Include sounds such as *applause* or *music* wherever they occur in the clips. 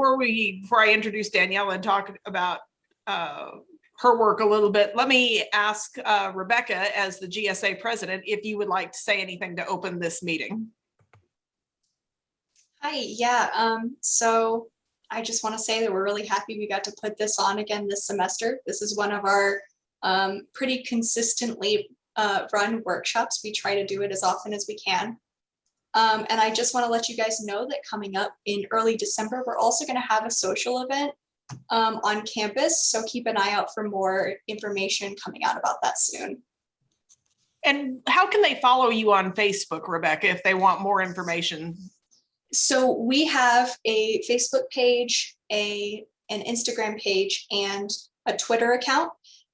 before we, before I introduce Daniela and talk about uh, her work a little bit, let me ask uh, Rebecca as the GSA president, if you would like to say anything to open this meeting. Hi, yeah, um, so I just want to say that we're really happy we got to put this on again this semester. This is one of our um, pretty consistently uh, run workshops. We try to do it as often as we can. Um, and I just want to let you guys know that coming up in early December, we're also going to have a social event um, on campus. So keep an eye out for more information coming out about that soon. And how can they follow you on Facebook, Rebecca, if they want more information? So we have a Facebook page, a an Instagram page, and a Twitter account.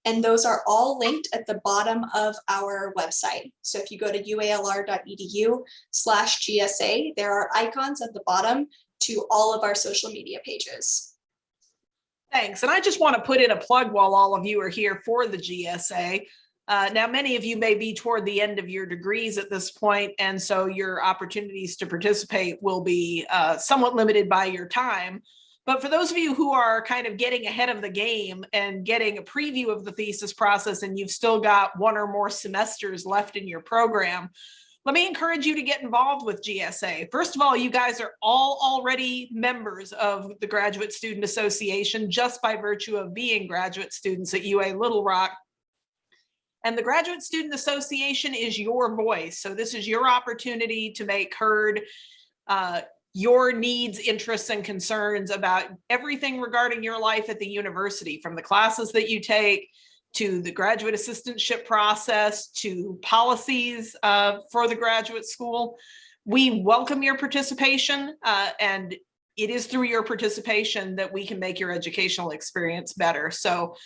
And those are all linked at the bottom of our website. So if you go to ualr.edu slash GSA, there are icons at the bottom to all of our social media pages. Thanks. And I just want to put in a plug while all of you are here for the GSA. Uh, now, many of you may be toward the end of your degrees at this point, and so your opportunities to participate will be uh, somewhat limited by your time. But for those of you who are kind of getting ahead of the game and getting a preview of the thesis process and you've still got one or more semesters left in your program, let me encourage you to get involved with GSA. First of all, you guys are all already members of the Graduate Student Association just by virtue of being graduate students at UA Little Rock. And the Graduate Student Association is your voice. So this is your opportunity to make heard uh, your needs, interests, and concerns about everything regarding your life at the university, from the classes that you take, to the graduate assistantship process, to policies uh, for the graduate school. We welcome your participation uh, and it is through your participation that we can make your educational experience better. So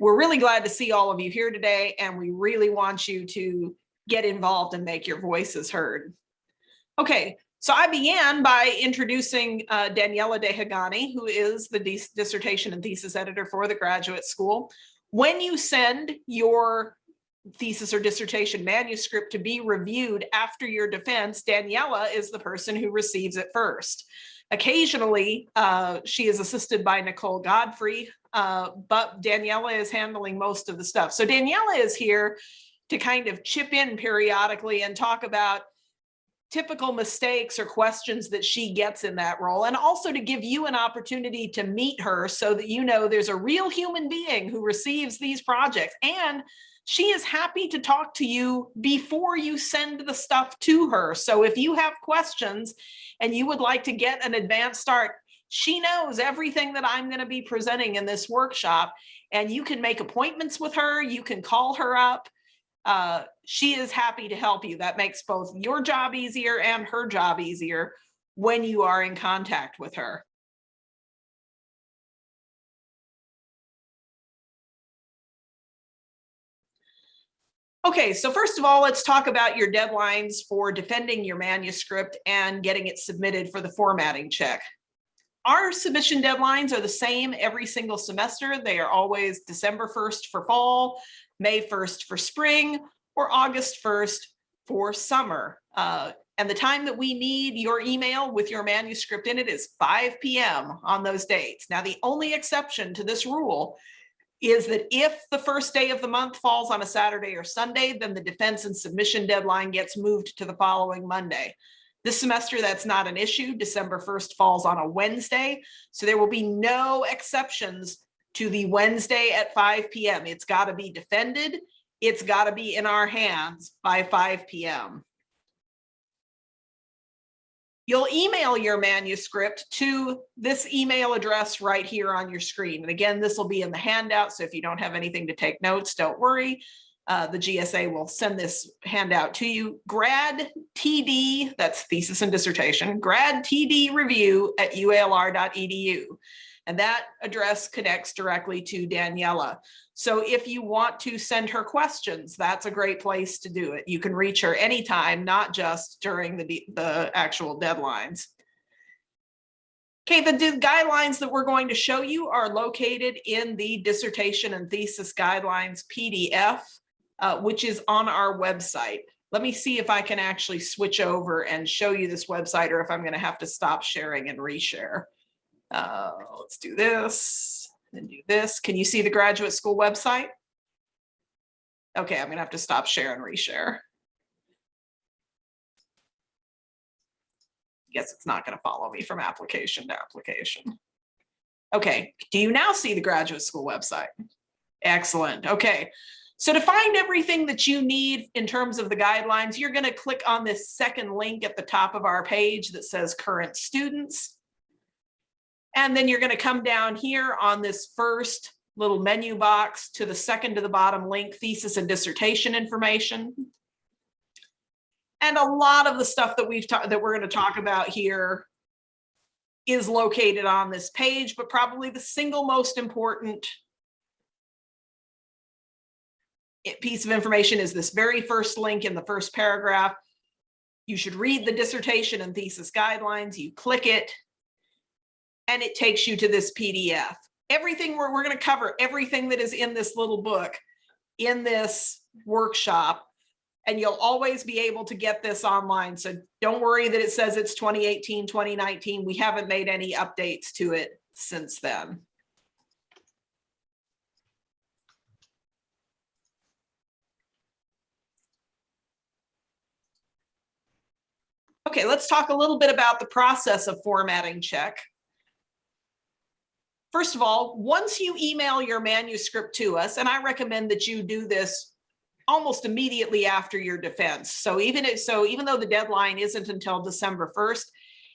we're really glad to see all of you here today and we really want you to get involved and make your voices heard. Okay, so I began by introducing uh, Daniela Dehagani, who is the dissertation and thesis editor for the graduate school. When you send your thesis or dissertation manuscript to be reviewed after your defense, Daniela is the person who receives it first. Occasionally, uh, she is assisted by Nicole Godfrey, uh, but Daniela is handling most of the stuff. So Daniela is here to kind of chip in periodically and talk about typical mistakes or questions that she gets in that role and also to give you an opportunity to meet her so that you know there's a real human being who receives these projects. And she is happy to talk to you before you send the stuff to her. So if you have questions and you would like to get an advanced start she knows everything that I'm going to be presenting in this workshop and you can make appointments with her you can call her up uh, she is happy to help you. That makes both your job easier and her job easier when you are in contact with her. Okay, so first of all, let's talk about your deadlines for defending your manuscript and getting it submitted for the formatting check. Our submission deadlines are the same every single semester. They are always December 1st for fall, May 1st for spring, or August 1st for summer. Uh, and the time that we need your email with your manuscript in it is 5 p.m. on those dates. Now, the only exception to this rule is that if the first day of the month falls on a Saturday or Sunday, then the defense and submission deadline gets moved to the following Monday. This semester, that's not an issue. December 1st falls on a Wednesday, so there will be no exceptions to the Wednesday at 5 p.m. It's got to be defended. It's got to be in our hands by 5 p.m. You'll email your manuscript to this email address right here on your screen. And again, this will be in the handout. So if you don't have anything to take notes, don't worry. Uh, the GSA will send this handout to you. Grad TD, that's thesis and dissertation, grad TD review at ualr.edu and that address connects directly to Daniela. So if you want to send her questions, that's a great place to do it. You can reach her anytime, not just during the, the actual deadlines. Okay, the guidelines that we're going to show you are located in the dissertation and thesis guidelines PDF, uh, which is on our website. Let me see if I can actually switch over and show you this website or if I'm going to have to stop sharing and reshare. Uh, let's do this and do this. Can you see the graduate school website? Okay, I'm gonna have to stop share and reshare. Guess it's not gonna follow me from application to application. Okay, do you now see the graduate school website? Excellent, okay. So to find everything that you need in terms of the guidelines, you're gonna click on this second link at the top of our page that says current students. And then you're gonna come down here on this first little menu box to the second to the bottom link, thesis and dissertation information. And a lot of the stuff that we've that we're gonna talk about here is located on this page, but probably the single most important piece of information is this very first link in the first paragraph. You should read the dissertation and thesis guidelines. You click it and it takes you to this PDF. Everything we're, we're going to cover, everything that is in this little book in this workshop. And you'll always be able to get this online. So don't worry that it says it's 2018, 2019. We haven't made any updates to it since then. Okay, let's talk a little bit about the process of formatting check. First of all, once you email your manuscript to us, and I recommend that you do this almost immediately after your defense. So even if, so even though the deadline isn't until December 1st,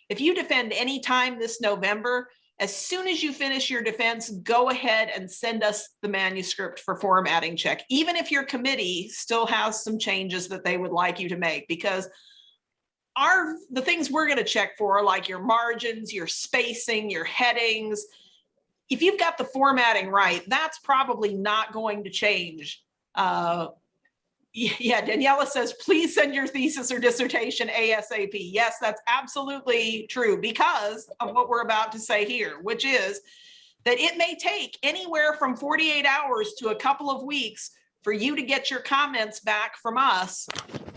if you defend any time this November, as soon as you finish your defense, go ahead and send us the manuscript for formatting check, even if your committee still has some changes that they would like you to make, because our, the things we're gonna check for, like your margins, your spacing, your headings, if you've got the formatting right, that's probably not going to change. Uh, yeah, Daniela says, please send your thesis or dissertation ASAP. Yes, that's absolutely true because of what we're about to say here, which is that it may take anywhere from 48 hours to a couple of weeks for you to get your comments back from us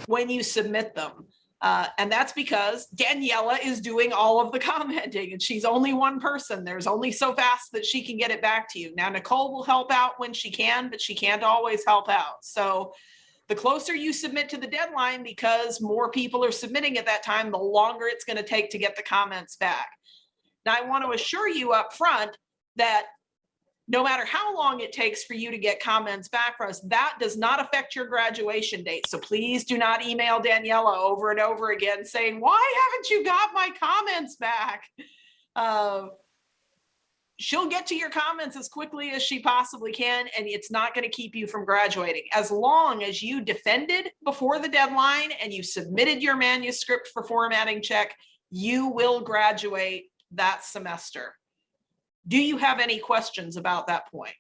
when you submit them. Uh, and that's because Daniela is doing all of the commenting and she's only one person. There's only so fast that she can get it back to you. Now, Nicole will help out when she can, but she can't always help out. So the closer you submit to the deadline, because more people are submitting at that time, the longer it's going to take to get the comments back. Now, I want to assure you up front that no matter how long it takes for you to get comments back from us, that does not affect your graduation date. So please do not email Daniela over and over again saying, why haven't you got my comments back? Uh, she'll get to your comments as quickly as she possibly can, and it's not going to keep you from graduating. As long as you defended before the deadline and you submitted your manuscript for formatting check, you will graduate that semester. Do you have any questions about that point?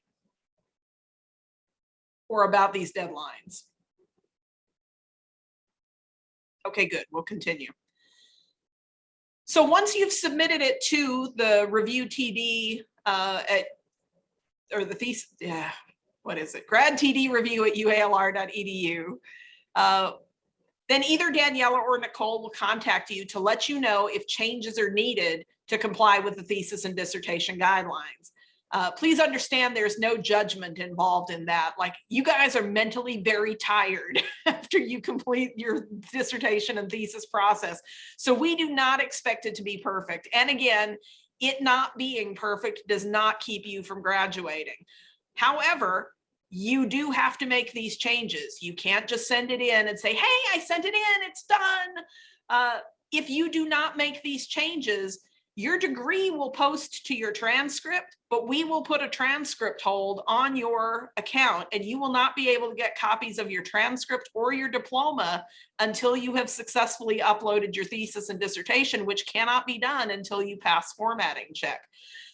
Or about these deadlines? Okay, good. We'll continue. So once you've submitted it to the review TD uh, at, or the thesis, yeah, what is it? Grad TD review at ualr.edu. Uh, then either Daniela or Nicole will contact you to let you know if changes are needed to comply with the thesis and dissertation guidelines. Uh, please understand there's no judgment involved in that. Like you guys are mentally very tired *laughs* after you complete your dissertation and thesis process. So we do not expect it to be perfect. And again, it not being perfect does not keep you from graduating. However, you do have to make these changes. You can't just send it in and say, hey, I sent it in, it's done. Uh, if you do not make these changes, your degree will post to your transcript, but we will put a transcript hold on your account and you will not be able to get copies of your transcript or your diploma until you have successfully uploaded your thesis and dissertation, which cannot be done until you pass formatting check.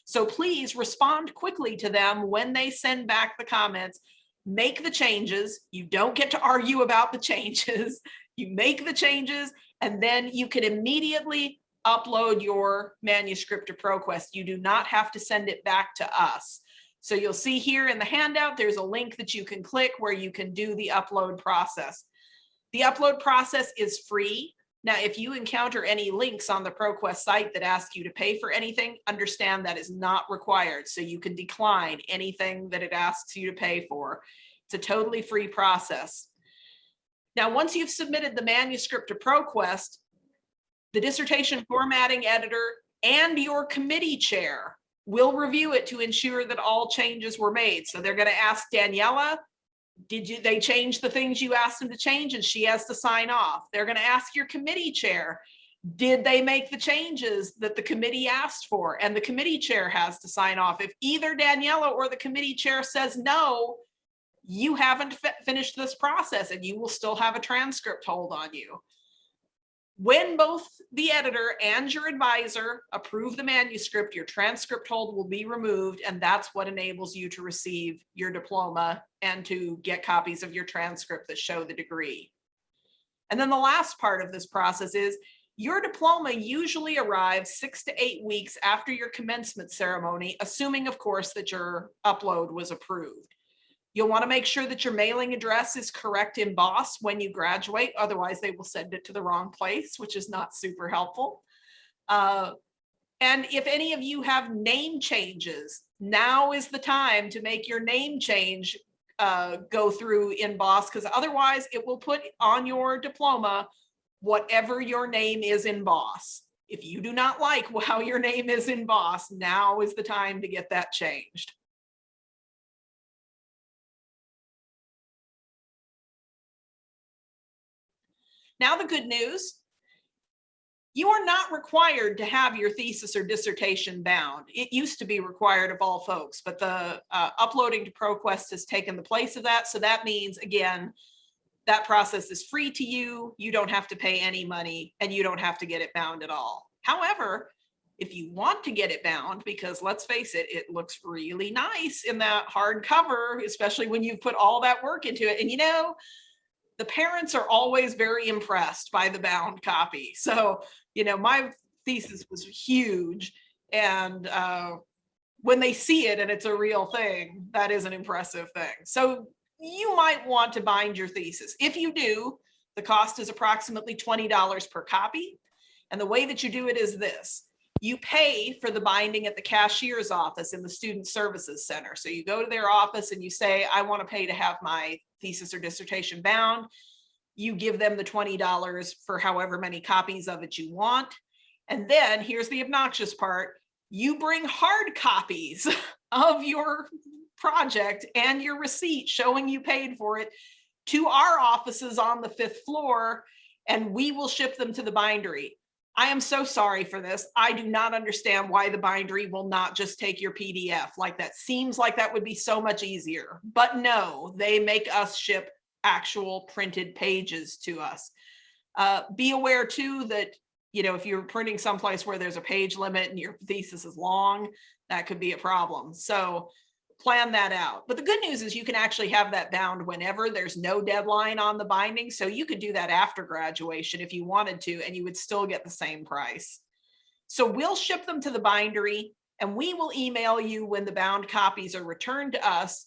So please respond quickly to them when they send back the comments, make the changes. You don't get to argue about the *laughs* changes. You make the changes and then you can immediately upload your manuscript to ProQuest. You do not have to send it back to us. So you'll see here in the handout, there's a link that you can click where you can do the upload process. The upload process is free, Now, if you encounter any links on the ProQuest site that ask you to pay for anything, understand that is not required. So you can decline anything that it asks you to pay for. It's a totally free process. Now, once you've submitted the manuscript to ProQuest, the dissertation formatting editor and your committee chair will review it to ensure that all changes were made. So they're going to ask Daniela, did you, they change the things you asked them to change and she has to sign off. They're going to ask your committee chair, did they make the changes that the committee asked for? And the committee chair has to sign off. If either Daniela or the committee chair says no, you haven't finished this process and you will still have a transcript hold on you. When both the editor and your advisor approve the manuscript, your transcript hold will be removed, and that's what enables you to receive your diploma and to get copies of your transcript that show the degree. And then the last part of this process is your diploma usually arrives six to eight weeks after your commencement ceremony, assuming, of course, that your upload was approved. You'll want to make sure that your mailing address is correct in BOSS when you graduate, otherwise they will send it to the wrong place, which is not super helpful. Uh, and if any of you have name changes, now is the time to make your name change uh, go through in BOSS, because otherwise it will put on your diploma whatever your name is in BOSS. If you do not like *laughs* how your name is in BOSS, now is the time to get that changed. Now, the good news, you are not required to have your thesis or dissertation bound. It used to be required of all folks, but the uh, uploading to ProQuest has taken the place of that. So that means, again, that process is free to you. You don't have to pay any money and you don't have to get it bound at all. However, if you want to get it bound, because let's face it, it looks really nice in that hard cover, especially when you've put all that work into it. And you know, the parents are always very impressed by the bound copy. So, you know, my thesis was huge. And uh, when they see it and it's a real thing, that is an impressive thing. So you might want to bind your thesis. If you do, the cost is approximately $20 per copy. And the way that you do it is this. You pay for the binding at the cashier's office in the Student Services Center. So you go to their office and you say, I want to pay to have my thesis or dissertation bound. You give them the $20 for however many copies of it you want. And then here's the obnoxious part. You bring hard copies *laughs* of your project and your receipt showing you paid for it to our offices on the fifth floor and we will ship them to the bindery. I am so sorry for this. I do not understand why the bindery will not just take your PDF like that. Seems like that would be so much easier, but no, they make us ship actual printed pages to us. Uh, be aware too that, you know, if you're printing someplace where there's a page limit and your thesis is long, that could be a problem. So plan that out. But the good news is you can actually have that bound whenever there's no deadline on the binding. So you could do that after graduation if you wanted to, and you would still get the same price. So we'll ship them to the bindery and we will email you when the bound copies are returned to us.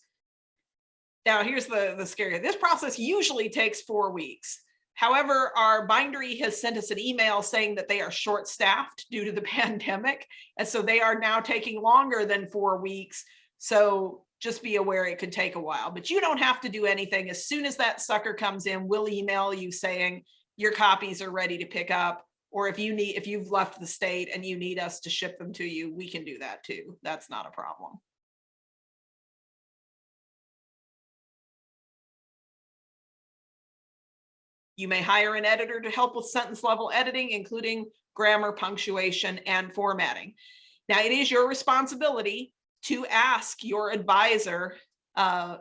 Now here's the, the scary, this process usually takes four weeks. However, our bindery has sent us an email saying that they are short staffed due to the *laughs* pandemic. And so they are now taking longer than four weeks so just be aware it could take a while, but you don't have to do anything. As soon as that sucker comes in, we'll email you saying your copies are ready to pick up. Or if you need, if you've left the state and you need us to ship them to you, we can do that too. That's not a problem. You may hire an editor to help with sentence level editing, including grammar, punctuation, and formatting. Now, it is your responsibility to ask your advisor uh,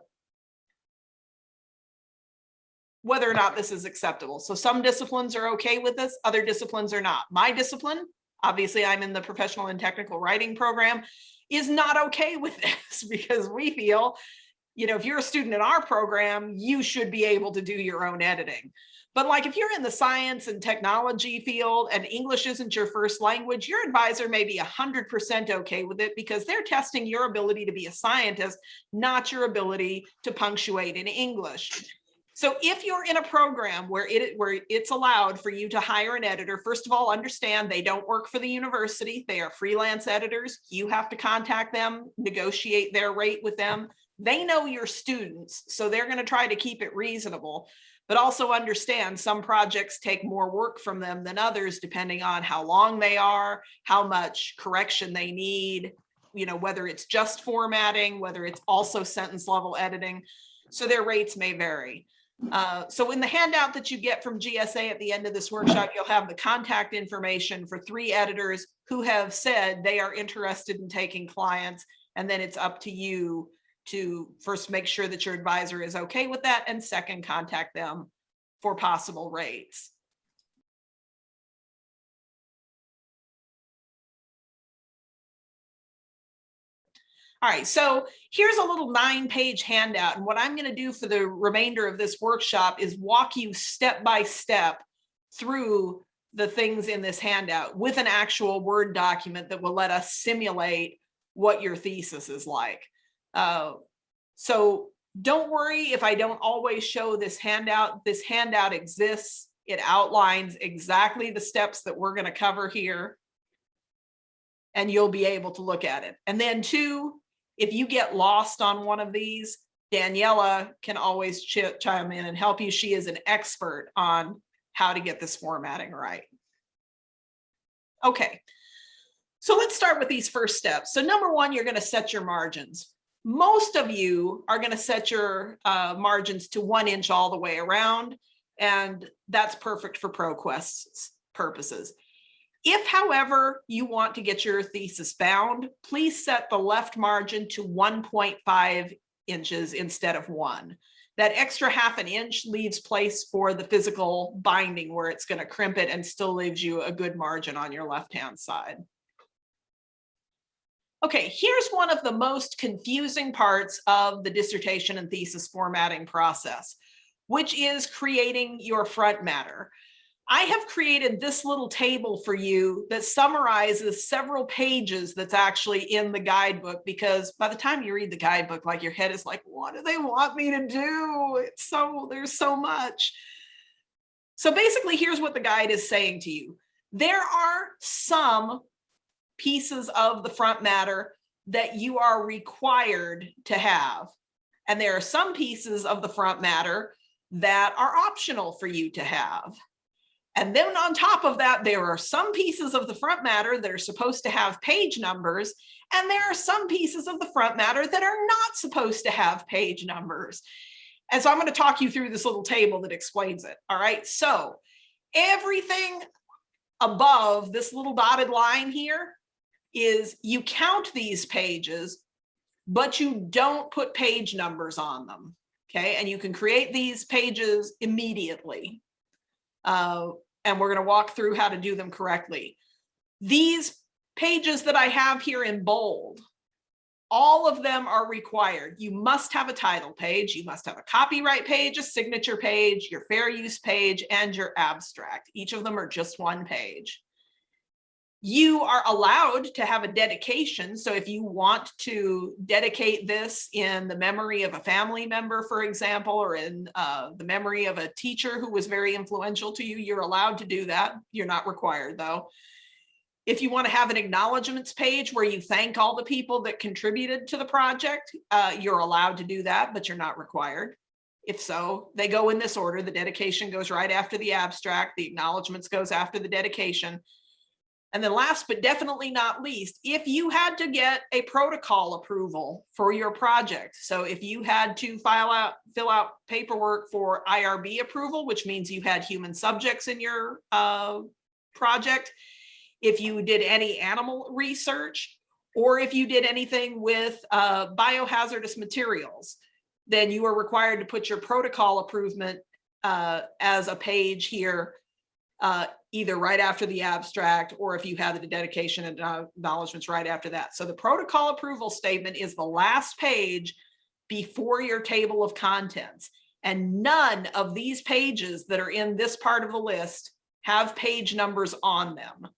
whether or not this is acceptable. So some disciplines are okay with this, other disciplines are not. My discipline, obviously I'm in the professional and technical writing program, is not okay with *laughs* this because we feel, you know, if you're a student in our program, you should be able to do your own editing. But like if you're in the science and technology field and English isn't your first language, your advisor may be 100% okay with it because they're testing your ability to be a scientist, not your ability to punctuate in English. So if you're in a program where it, where it's allowed for you to hire an editor, first of all, understand they don't work for the university. They are freelance editors. You have to contact them, negotiate their rate with them. They know your students, so they're gonna try to keep it reasonable. But also understand some projects take more work from them than others, depending on how long they are, how much correction they need, you know, whether it's just formatting, whether it's also sentence level editing. So their rates may vary. Uh, so in the handout that you get from GSA at the end of this workshop, you'll have the contact information for three editors who have said they are interested in taking clients. And then it's up to you to first make sure that your advisor is okay with that and second, contact them for possible rates. All right, so here's a little nine page handout. And what I'm going to do for the remainder of this workshop is walk you step by step through the things in this handout with an actual Word document that will let us simulate what your thesis is like. Uh, so don't worry if I don't always show this handout. This handout exists. It outlines exactly the steps that we're going to cover here. And you'll be able to look at it. And then two, if you get lost on one of these, Daniela can always ch chime in and help you. She is an expert on how to get this formatting right. Okay, so let's start with these first steps. So number one, you're going to set your margins. Most of you are going to set your uh, margins to one inch all the way around, and that's perfect for ProQuest's purposes. If, however, you want to get your thesis bound, please set the left margin to 1.5 inches instead of one. That extra half an inch leaves place for the physical binding where it's going to crimp it and still leaves you a good margin on your left-hand side. Okay, here's one of the most confusing parts of the dissertation and thesis formatting process, which is creating your front matter. I have created this little table for you that summarizes several pages that's actually in the guidebook because by the time you read the guidebook, like your head is like, what do they want me to do? It's so, there's so much. So basically, here's what the guide is saying to you. There are some pieces of the front matter that you are required to have. And there are some pieces of the front matter that are optional for you to have. And then on top of that, there are some pieces of the front matter that are supposed to have page numbers, and there are some pieces of the front matter that are not supposed to have page numbers. And so I'm going to talk you through this little table that explains it. All right, so everything above this little dotted line here is you count these pages, but you don't put page numbers on them. Okay, and you can create these pages immediately. Uh, and we're going to walk through how to do them correctly. These pages that I have here in bold, all of them are required. You must have a title page, you must have a copyright page, a signature page, your fair use page, and your abstract. Each of them are just one page. You are allowed to have a dedication. So if you want to dedicate this in the memory of a family member, for example, or in uh, the memory of a teacher who was very influential to you, you're allowed to do that. You're not required though. If you want to have an acknowledgements page where you thank all the people that contributed to the project, uh, you're allowed to do that, but you're not required. If so, they go in this order. The dedication goes right after the abstract. The acknowledgements goes after the dedication. And then last but definitely not least, if you had to get a protocol approval for your project. So if you had to file out, fill out paperwork for IRB approval, which means you had human subjects in your uh, project, if you did any animal research, or if you did anything with uh, biohazardous materials, then you are required to put your protocol approval uh, as a page here uh, either right after the abstract or if you have the dedication and acknowledgements right after that. So the protocol approval statement is the last page before your table of contents. And none of these pages that are in this part of the list have page numbers on them,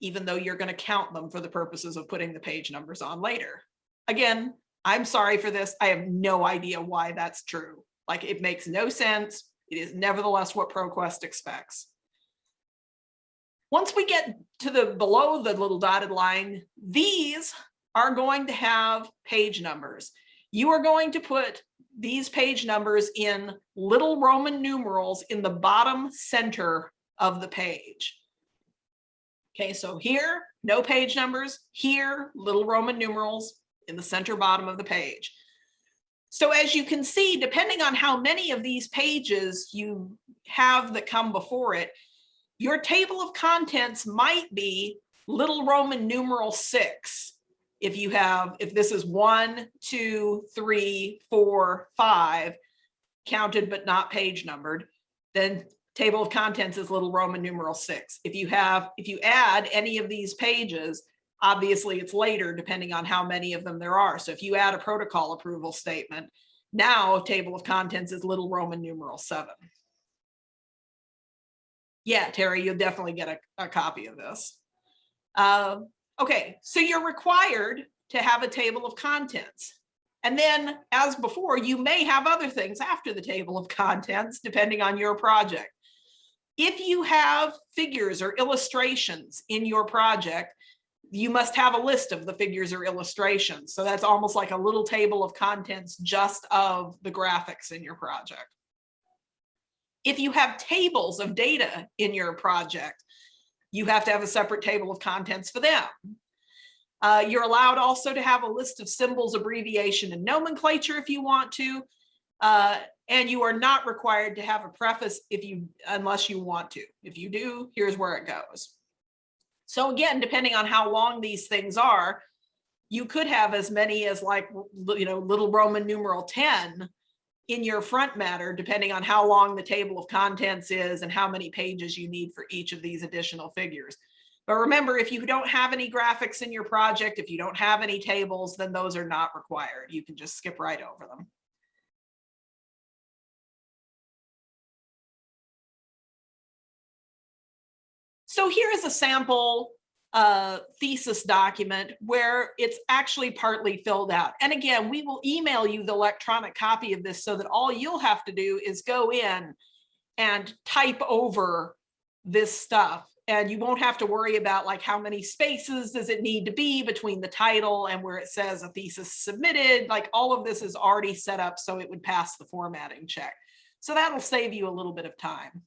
even though you're going to count them for the purposes of putting the page numbers on later. Again, I'm sorry for this. I have no idea why that's true. Like it makes no sense. It is nevertheless what ProQuest expects. Once we get to the below the little dotted line, these are going to have page numbers. You are going to put these page numbers in little Roman numerals in the bottom center of the page. Okay, so here, no page numbers, here, little Roman numerals in the center bottom of the page. So as you can see, depending on how many of these pages you have that come before it, your table of contents might be little Roman numeral six. If you have, if this is one, two, three, four, five, counted but not page numbered, then table of contents is little Roman numeral six. If you have, if you add any of these pages, obviously it's later depending on how many of them there are. So if you add a protocol approval statement, now table of contents is little Roman numeral seven. Yeah, Terry, you'll definitely get a, a copy of this. Uh, okay, so you're required to have a table of contents. And then as before, you may have other things after the table of *laughs* contents, depending on your project. If you have figures or illustrations in your project, you must have a list of the figures or illustrations. So that's almost like a little table of contents just of the graphics in your project. If you have tables of data in your project, you have to have a separate table of contents for them. Uh, you're allowed also to have a list of symbols, abbreviation, and nomenclature if you want to. Uh, and you are not required to have a preface if you unless you want to. If you do, here's where it goes. So again, depending on how long these things are, you could have as many as like, you know, little Roman numeral 10 in your front matter, depending on how long the table of contents is and how many pages you need for each of these additional figures. But remember, if you don't have any graphics in your project, if you don't have any tables, then those are not required. You can just skip right over them. So here is a sample uh, thesis document where it's actually partly filled out. And again, we will email you the electronic copy of this so that all you'll have to do is go in and type over this stuff. And you won't have to worry about like how many spaces does it need to be between the title and where it says a thesis submitted, like all of this is already set up so it would pass the formatting check. So that'll save you a little bit of time.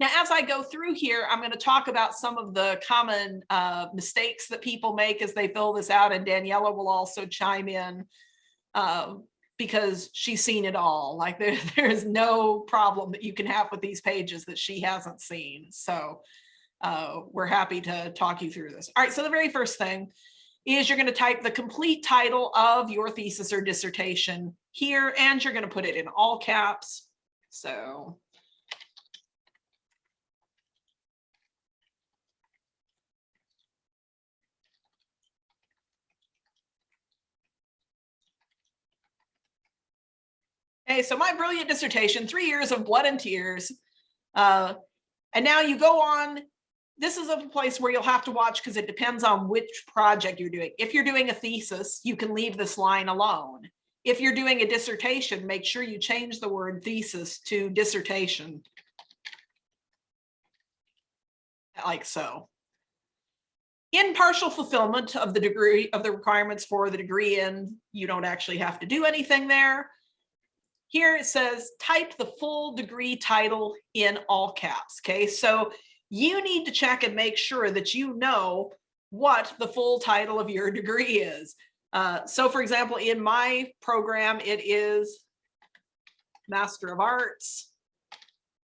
Now, as I go through here, I'm going to talk about some of the common uh, mistakes that people make as they fill this out, and Daniela will also chime in uh, because she's seen it all. Like there, *laughs* there is no problem that you can have with these pages that she hasn't seen. So uh, we're happy to talk you through this. All right, so the very first thing is you're going to type the complete title of your thesis or dissertation here, and you're going to put it in all caps. So Okay, so my brilliant dissertation, three years of blood and tears. Uh, and now you go on, this is a place where you'll have to watch because it depends on which project you're doing. If you're doing a thesis, you can leave this line alone. If you're doing a dissertation, make sure you change the word thesis to dissertation. Like so. In partial fulfillment of the degree of the requirements for the degree in, you don't actually have to do anything there. Here it says type the full degree title in all caps. Okay, so you need to check and make sure that you know what the full title of your degree is. Uh, so for example, in my program, it is Master of Arts.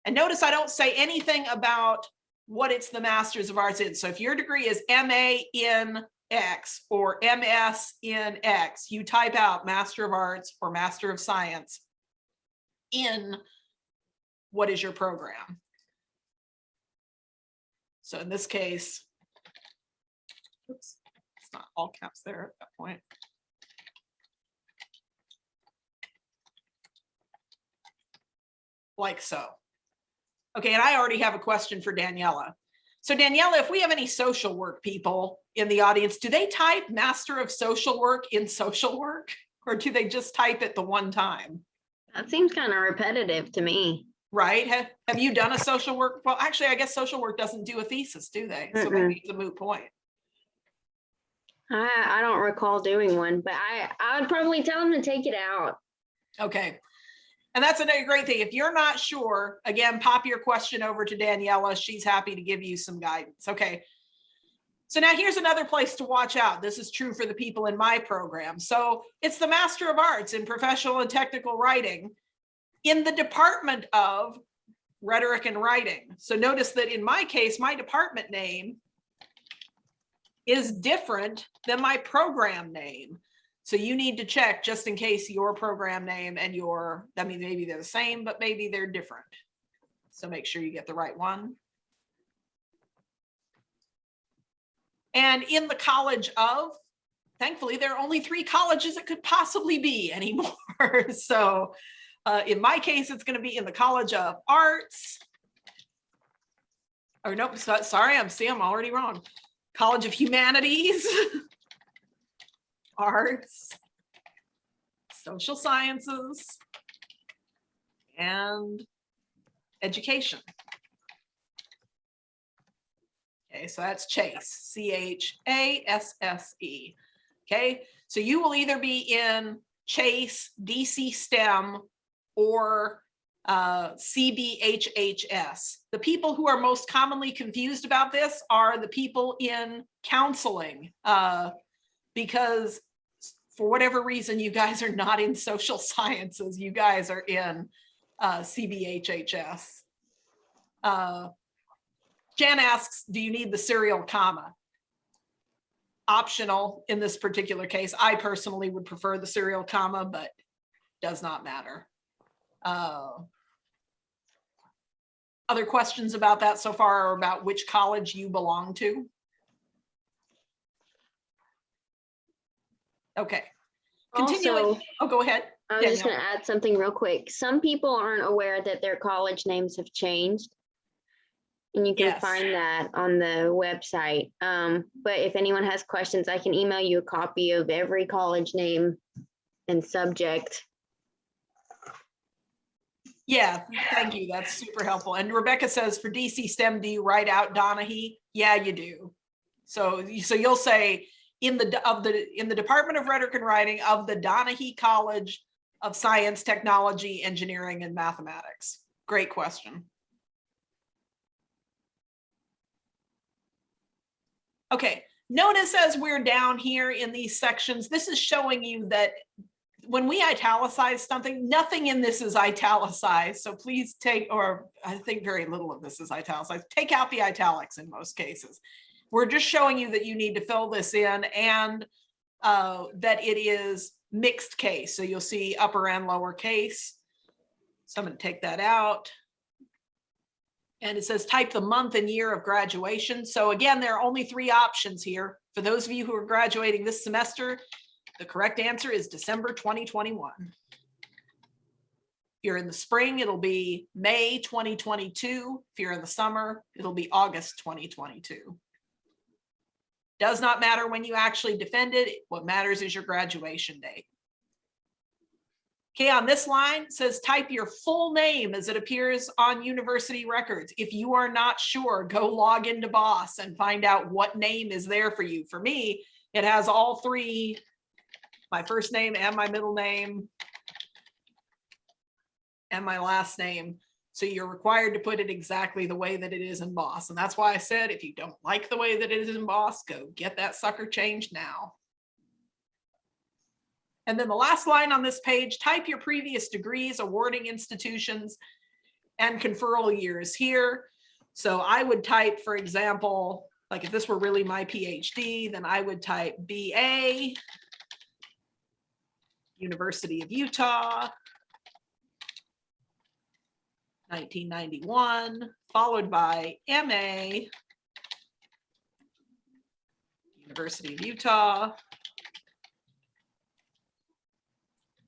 And notice I don't say anything about what it's the Masters of Arts in. So if your degree is MA in X or MS in X, you type out Master of Arts or Master of Science in what is your program. So in this case, oops, it's not all caps there at that point. Like so. Okay, and I already have a question for Daniela. So Daniela, if we have any social work people in the audience, do they type Master of Social Work in social work? Or do they just type it the one time? That seems kind of repetitive to me. right? Have, have you done a social work? Well, actually, I guess social work doesn't do a thesis, do they? So Mm-mm. maybe it's a moot point. I, I don't recall doing one, but I, I would probably tell them to take it out. Okay. And that's another great thing. If you're not sure, again, pop your question over to Daniela. She's happy to give you some guidance. Okay. So now here's another place to watch out. This is true for the people in my program. So it's the Master of Arts in Professional and Technical Writing in the Department of Rhetoric and Writing. So notice that in my case, my department name is different than my program name. So you need to check just in case your program name and your, I mean, maybe they're the same, but maybe they're different. So make sure you get the right one. And in the College of, thankfully, there are only three colleges it could possibly be *laughs* anymore. So uh, in my case, it's going to be in the College of Arts. Or nope, so- sorry, I'm see, I'm already wrong. College of Humanities, *laughs* Arts, Social Sciences, and Education. Okay, so that's Chase, C H A S S E. Okay, so you will either be in Chase, DC STEM, or uh, CBHHS. The people who are most commonly confused about this are the people in counseling, uh, because for whatever reason, you guys are not in social *laughs* sciences, you guys are in uh, CBHHS. Jan asks, do you need the serial comma? Optional in this particular case. I personally would prefer the serial comma, but does not matter. Uh, Other questions about that so far or about which college you belong to? Okay, Continuing. Also, oh, go ahead. I was just gonna add something real quick. Some people aren't aware that their college names have changed. And you can Yes. find that on the website. Um, but if anyone has questions, I can email you a copy of every college name and subject. Yeah, thank you. That's super helpful. And Rebecca says for DC STEM, do you write out Donaghey? Yeah, you do. So, so you'll say in the, of the, in the Department of Rhetoric and Writing of the Donaghey College of Science, Technology, Engineering, and Mathematics. Great question. Okay, notice as we're down here in these sections, this is showing you that when we italicize something, nothing in this is italicized. So please take, or I think very little of this is italicized. Take out the italics in most cases. We're just showing you that you need to fill this in and uh, that it is mixed case. So you'll see upper and lower case. So I'm going to take that out. And it says type the month and year of graduation. So again, there are only three options here. For those of you who are graduating this semester, the correct answer is December 2021. If you're in the spring, it'll be May 2022. If you're in the summer, it'll be August 2022. Does not matter when you actually defend it. What matters is your graduation date. Okay, on this line says type your full name as it appears on university records. If you are not sure, go log into Boss and find out what name is there for you. For me, it has all three my first name and my middle name and my last name. So you're required to put it exactly the way that it is in Boss. And that's why I said, if you don't like the way that it is in Boss, go get that sucker changed now. And then the last line on this page, type your previous degrees, awarding institutions, and conferral years here. So I would type, for example, like if this were really my PhD, then I would type BA, University of Utah, 1991, followed by MA, University of Utah,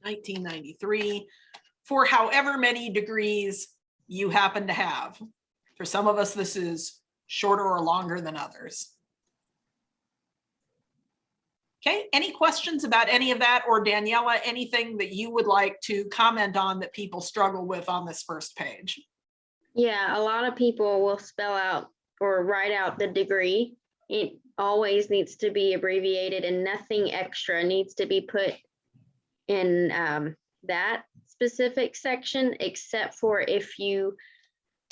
1993, for however many degrees you happen to have. For some of us, this is shorter or longer than others. Okay, any questions about any of that or Daniela, anything that you would like to comment on that people struggle with on this first page? Yeah, a lot of people will spell out or write out the degree. It always needs to be abbreviated and nothing extra needs to be put in um, that specific section, except for if you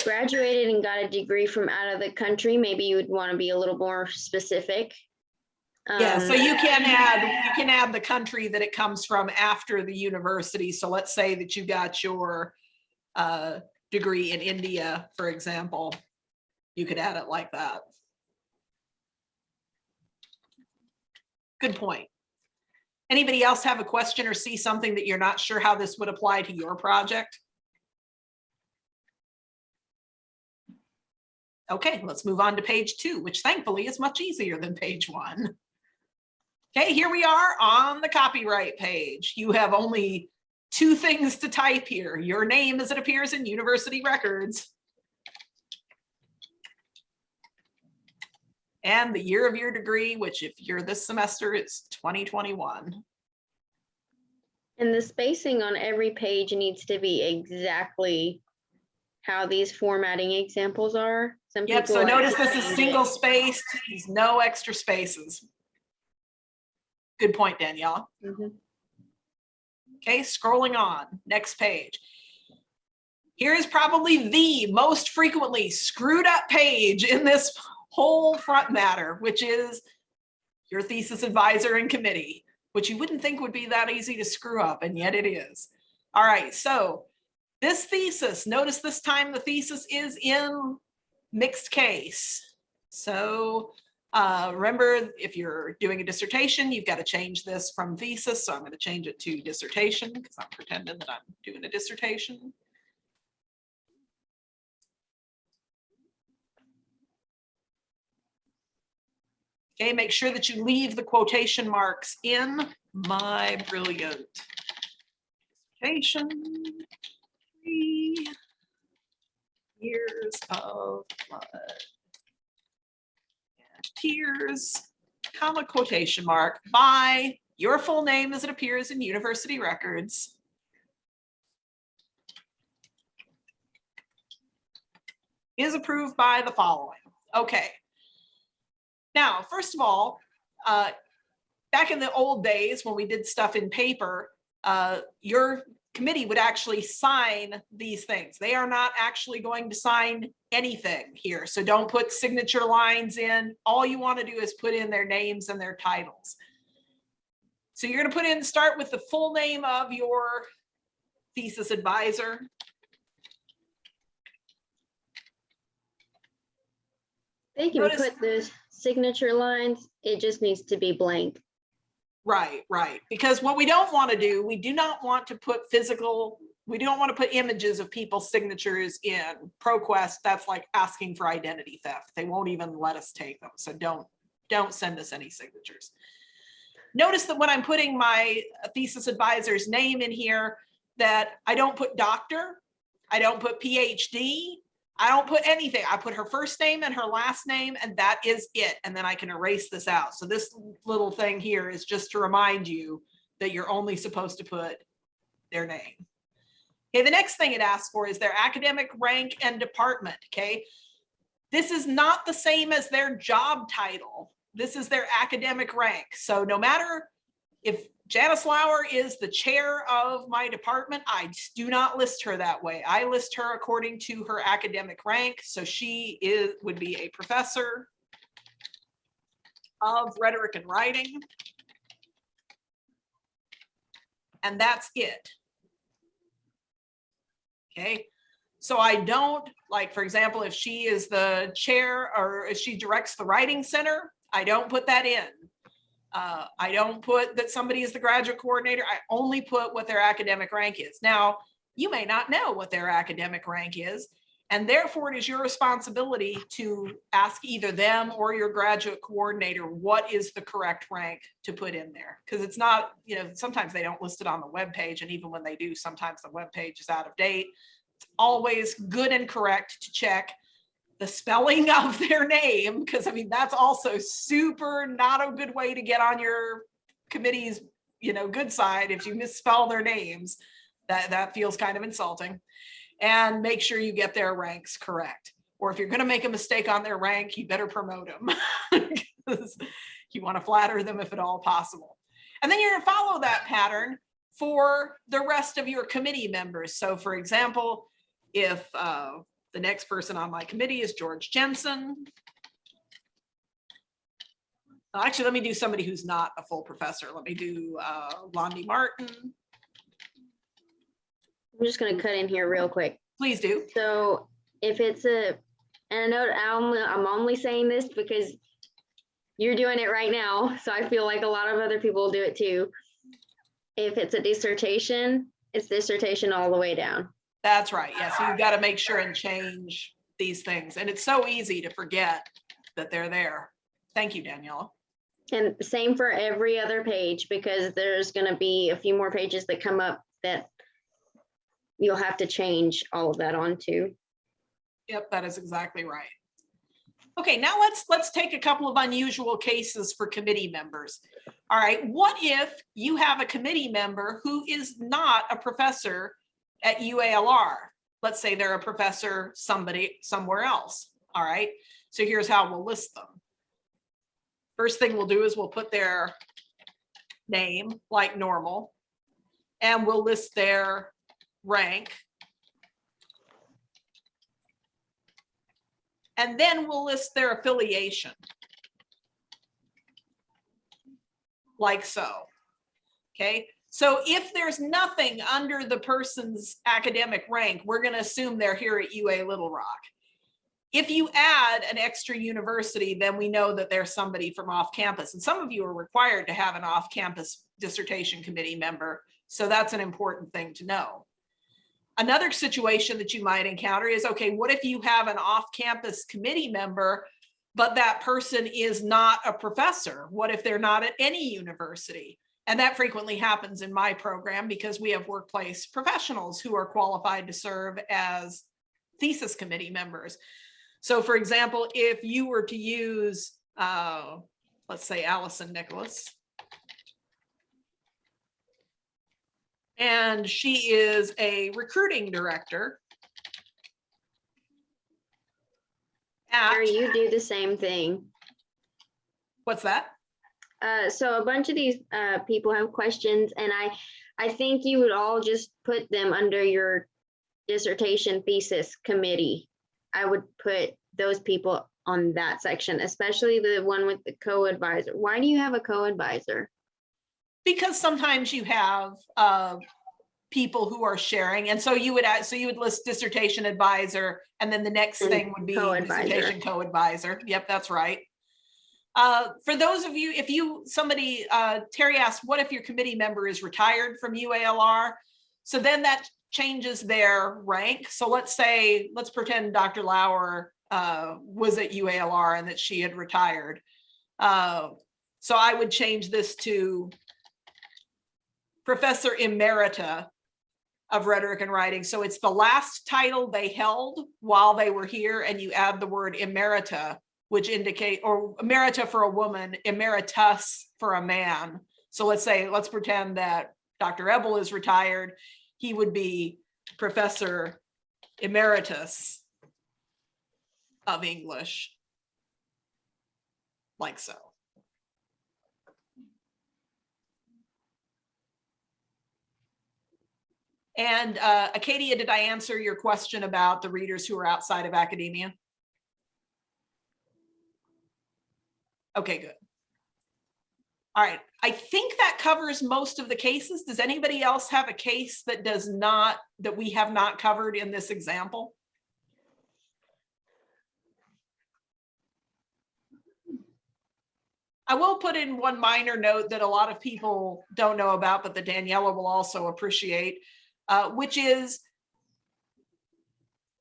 graduated and got a degree from out of the country, maybe you would want to be a little more specific. Yeah, so Um, you can add, you can add the country that it comes from after the university. So let's say that you got your uh, degree in India, for example. You could add it like that. Good point. Anybody else have a question or see something that you're not sure how this would apply to your project? Okay, let's move on to page two, which thankfully is much easier than page one. Okay, here we are on the copyright page. You have only two things to type here. Your name as it appears in university records. And the year of your degree, which if you're this semester, it's 2021. And the spacing on every page needs to be exactly how these formatting examples are. Some Yep, so notice this is single spaced, there's no extra spaces. Good point, Danielle. Mhm. Okay, scrolling on, next page. Here is probably the most frequently screwed up page in this whole front matter, which is your thesis advisor and committee, which you wouldn't think would be that easy to screw up, and yet it is. All right, so this thesis, notice this time the thesis is in mixed case. So uh, remember, if you're doing a dissertation, you've got to change this from thesis. So I'm going to change it to dissertation because I'm pretending that I'm doing a dissertation. Okay, make sure that you leave the quotation marks in my brilliant dissertation. Three years of blood and tears, comma quotation mark by your full name as it appears in university records. Is approved by the following. Okay. Now, first of all, uh, back in the old days when we did stuff in paper, uh, your committee would actually sign these things. They are not actually going to sign anything here. So don't put signature lines in. All you want to do is put in their names and their titles. So you're going to put in, start with the full name of your thesis advisor. They can Notice- put the signature lines, it just needs to be blank. Right, right. Because what we don't want to do, we do not want to put physical, we don't want to put images of people's signatures in ProQuest. That's like asking for identity theft. They won't even let us take them. So don't, don't send us any signatures. Notice that when I'm putting my thesis advisor's name in here, that I don't put doctor, I don't put PhD, I don't put anything. I put her first name and her last name and that is it. And then I can erase this out. So this little thing here is just to remind you that you're only supposed to put their name. Okay, the next thing it asks for is their academic rank and department, okay? This is not the same as their job title. This is their academic rank. So no matter if Janice Lauer is the chair of my department. I do not list her that way. I list her according to her academic rank. So she is, would be a professor of rhetoric and writing. And that's it. Okay, so I don't, like, for example, if she is the chair or if she directs the writing center, I don't put that in. Uh, I don't put that somebody is the graduate coordinator. I only put what their academic rank is. Now, you may not know what their academic rank is, and therefore it is your responsibility to ask either them or your graduate coordinator what is the correct rank to put in there. Because it's not, you know, sometimes they don't list it on the web page, and even when they do, sometimes the web page is out of date. It's always good and correct to check the spelling *laughs* of their name, because I mean, that's also super not a good way to get on your committee's, you know, good side, if you misspell their names, that, that feels kind of insulting. And make sure you get their ranks correct. Or if you're gonna make a mistake on their rank, you better promote them. *laughs* You wanna flatter them if at all possible. And then you're gonna follow that pattern for the rest of your committee members. So for example, if uh, the next person on my committee is George Jensen. Uh, Actually, let me do somebody who's not a full professor. Let me do uh, Londi Martin. I'm just gonna cut in here real quick. Please do. So if it's a, and I know I'm, only- I'm only saying this because you're doing it right now, so I feel like a lot of other people will do it too. If it's a dissertation, it's dissertation all the way down. That's right. Yes, you've got to make sure and change these things. And it's so easy to forget that they're there. Thank you, Daniela. And same for every other page, because there's gonna be a few more pages that come up that you'll have to change all of that onto. Yep, that is exactly right. Okay, now let's, let's take a couple of unusual cases for committee members. All right, what if you have a committee member who is not a professor at UALR? Let's say they're a professor somebody, somewhere else. All right, so here's how we'll list them. First thing we'll do is we'll put their name like normal. And we'll list their rank And then we'll list their affiliation. Like so. Okay, so if there's nothing under the person's academic rank, we're going to assume they're here at UA Little Rock. If you add an extra university, then we know that there's somebody from off campus. And some of you are required to have an off campus dissertation committee member. So that's an important thing to know. Another situation that you might encounter is, okay, what if you have an off-campus committee member, but that person is not a professor? What if they're not at any university? And that frequently happens in my program because we have workplace professionals who are qualified to serve as thesis committee members. So for example, if you were to use, uh, let's say Allison Nicholas, and she is a recruiting director. At, Or you do the same thing. what's that? Uh, so a bunch of these, uh, people have questions and I, I think you would all just put them under your dissertation thesis committee. I would put those people on that section, especially the one with the co-advisor. Why do you have a co-advisor? Because sometimes you have uh, people who are sharing, and so you would add, so you would list dissertation advisor, and then the next And thing would be co-advisor. dissertation co-advisor. Yep, that's right. Uh, for those of you, if you, somebody, uh, Terry asked, what if your committee member is retired from UALR? So then that changes their rank. So let's say, let's pretend Dr. Lauer uh, was at UALR and that she had retired. Uh, so I would change this to Professor Emerita of Rhetoric and Writing. So it's the last title they held while they were here, and you add the word emerita, which indicate, or emerita for a woman, emeritus for a man. So let's say, let's pretend that Dr. Ebel is retired. He would be Professor Emeritus of English, like so. And uh, Acadia, did I answer your question about the readers who are outside of academia? Okay, good. All right, I think that covers most of the cases. Does anybody else have a case that does not, that we have not covered in this example? I will put in one minor note that a lot of people don't know about, but that Daniela will also appreciate uh, which is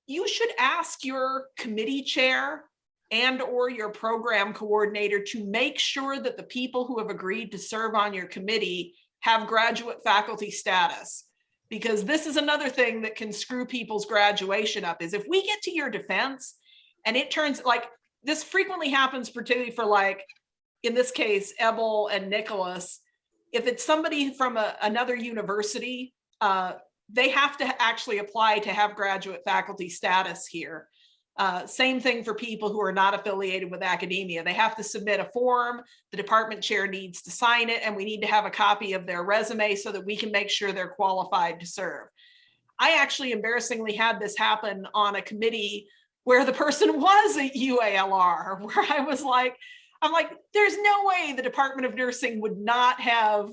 you should ask your committee chair and or your program coordinator to make sure that the people who have agreed to serve on your committee have graduate faculty status. Because this is another thing that can screw people's graduation up is if we get to your defense and it turns like this frequently happens particularly for like, in this case, Ebel and Nicholas, if it's somebody from a, another university, uh, they have to actually apply to have graduate faculty status here. Uh, same thing for people who are not affiliated with academia. They have to submit a form. The department chair needs to sign it and we need to have a copy of their resume so that we can make sure they're qualified to serve. I actually embarrassingly had this happen on a committee where the person *laughs* was a UALR, where I was like, I'm like, there's no way the Department of Nursing would not have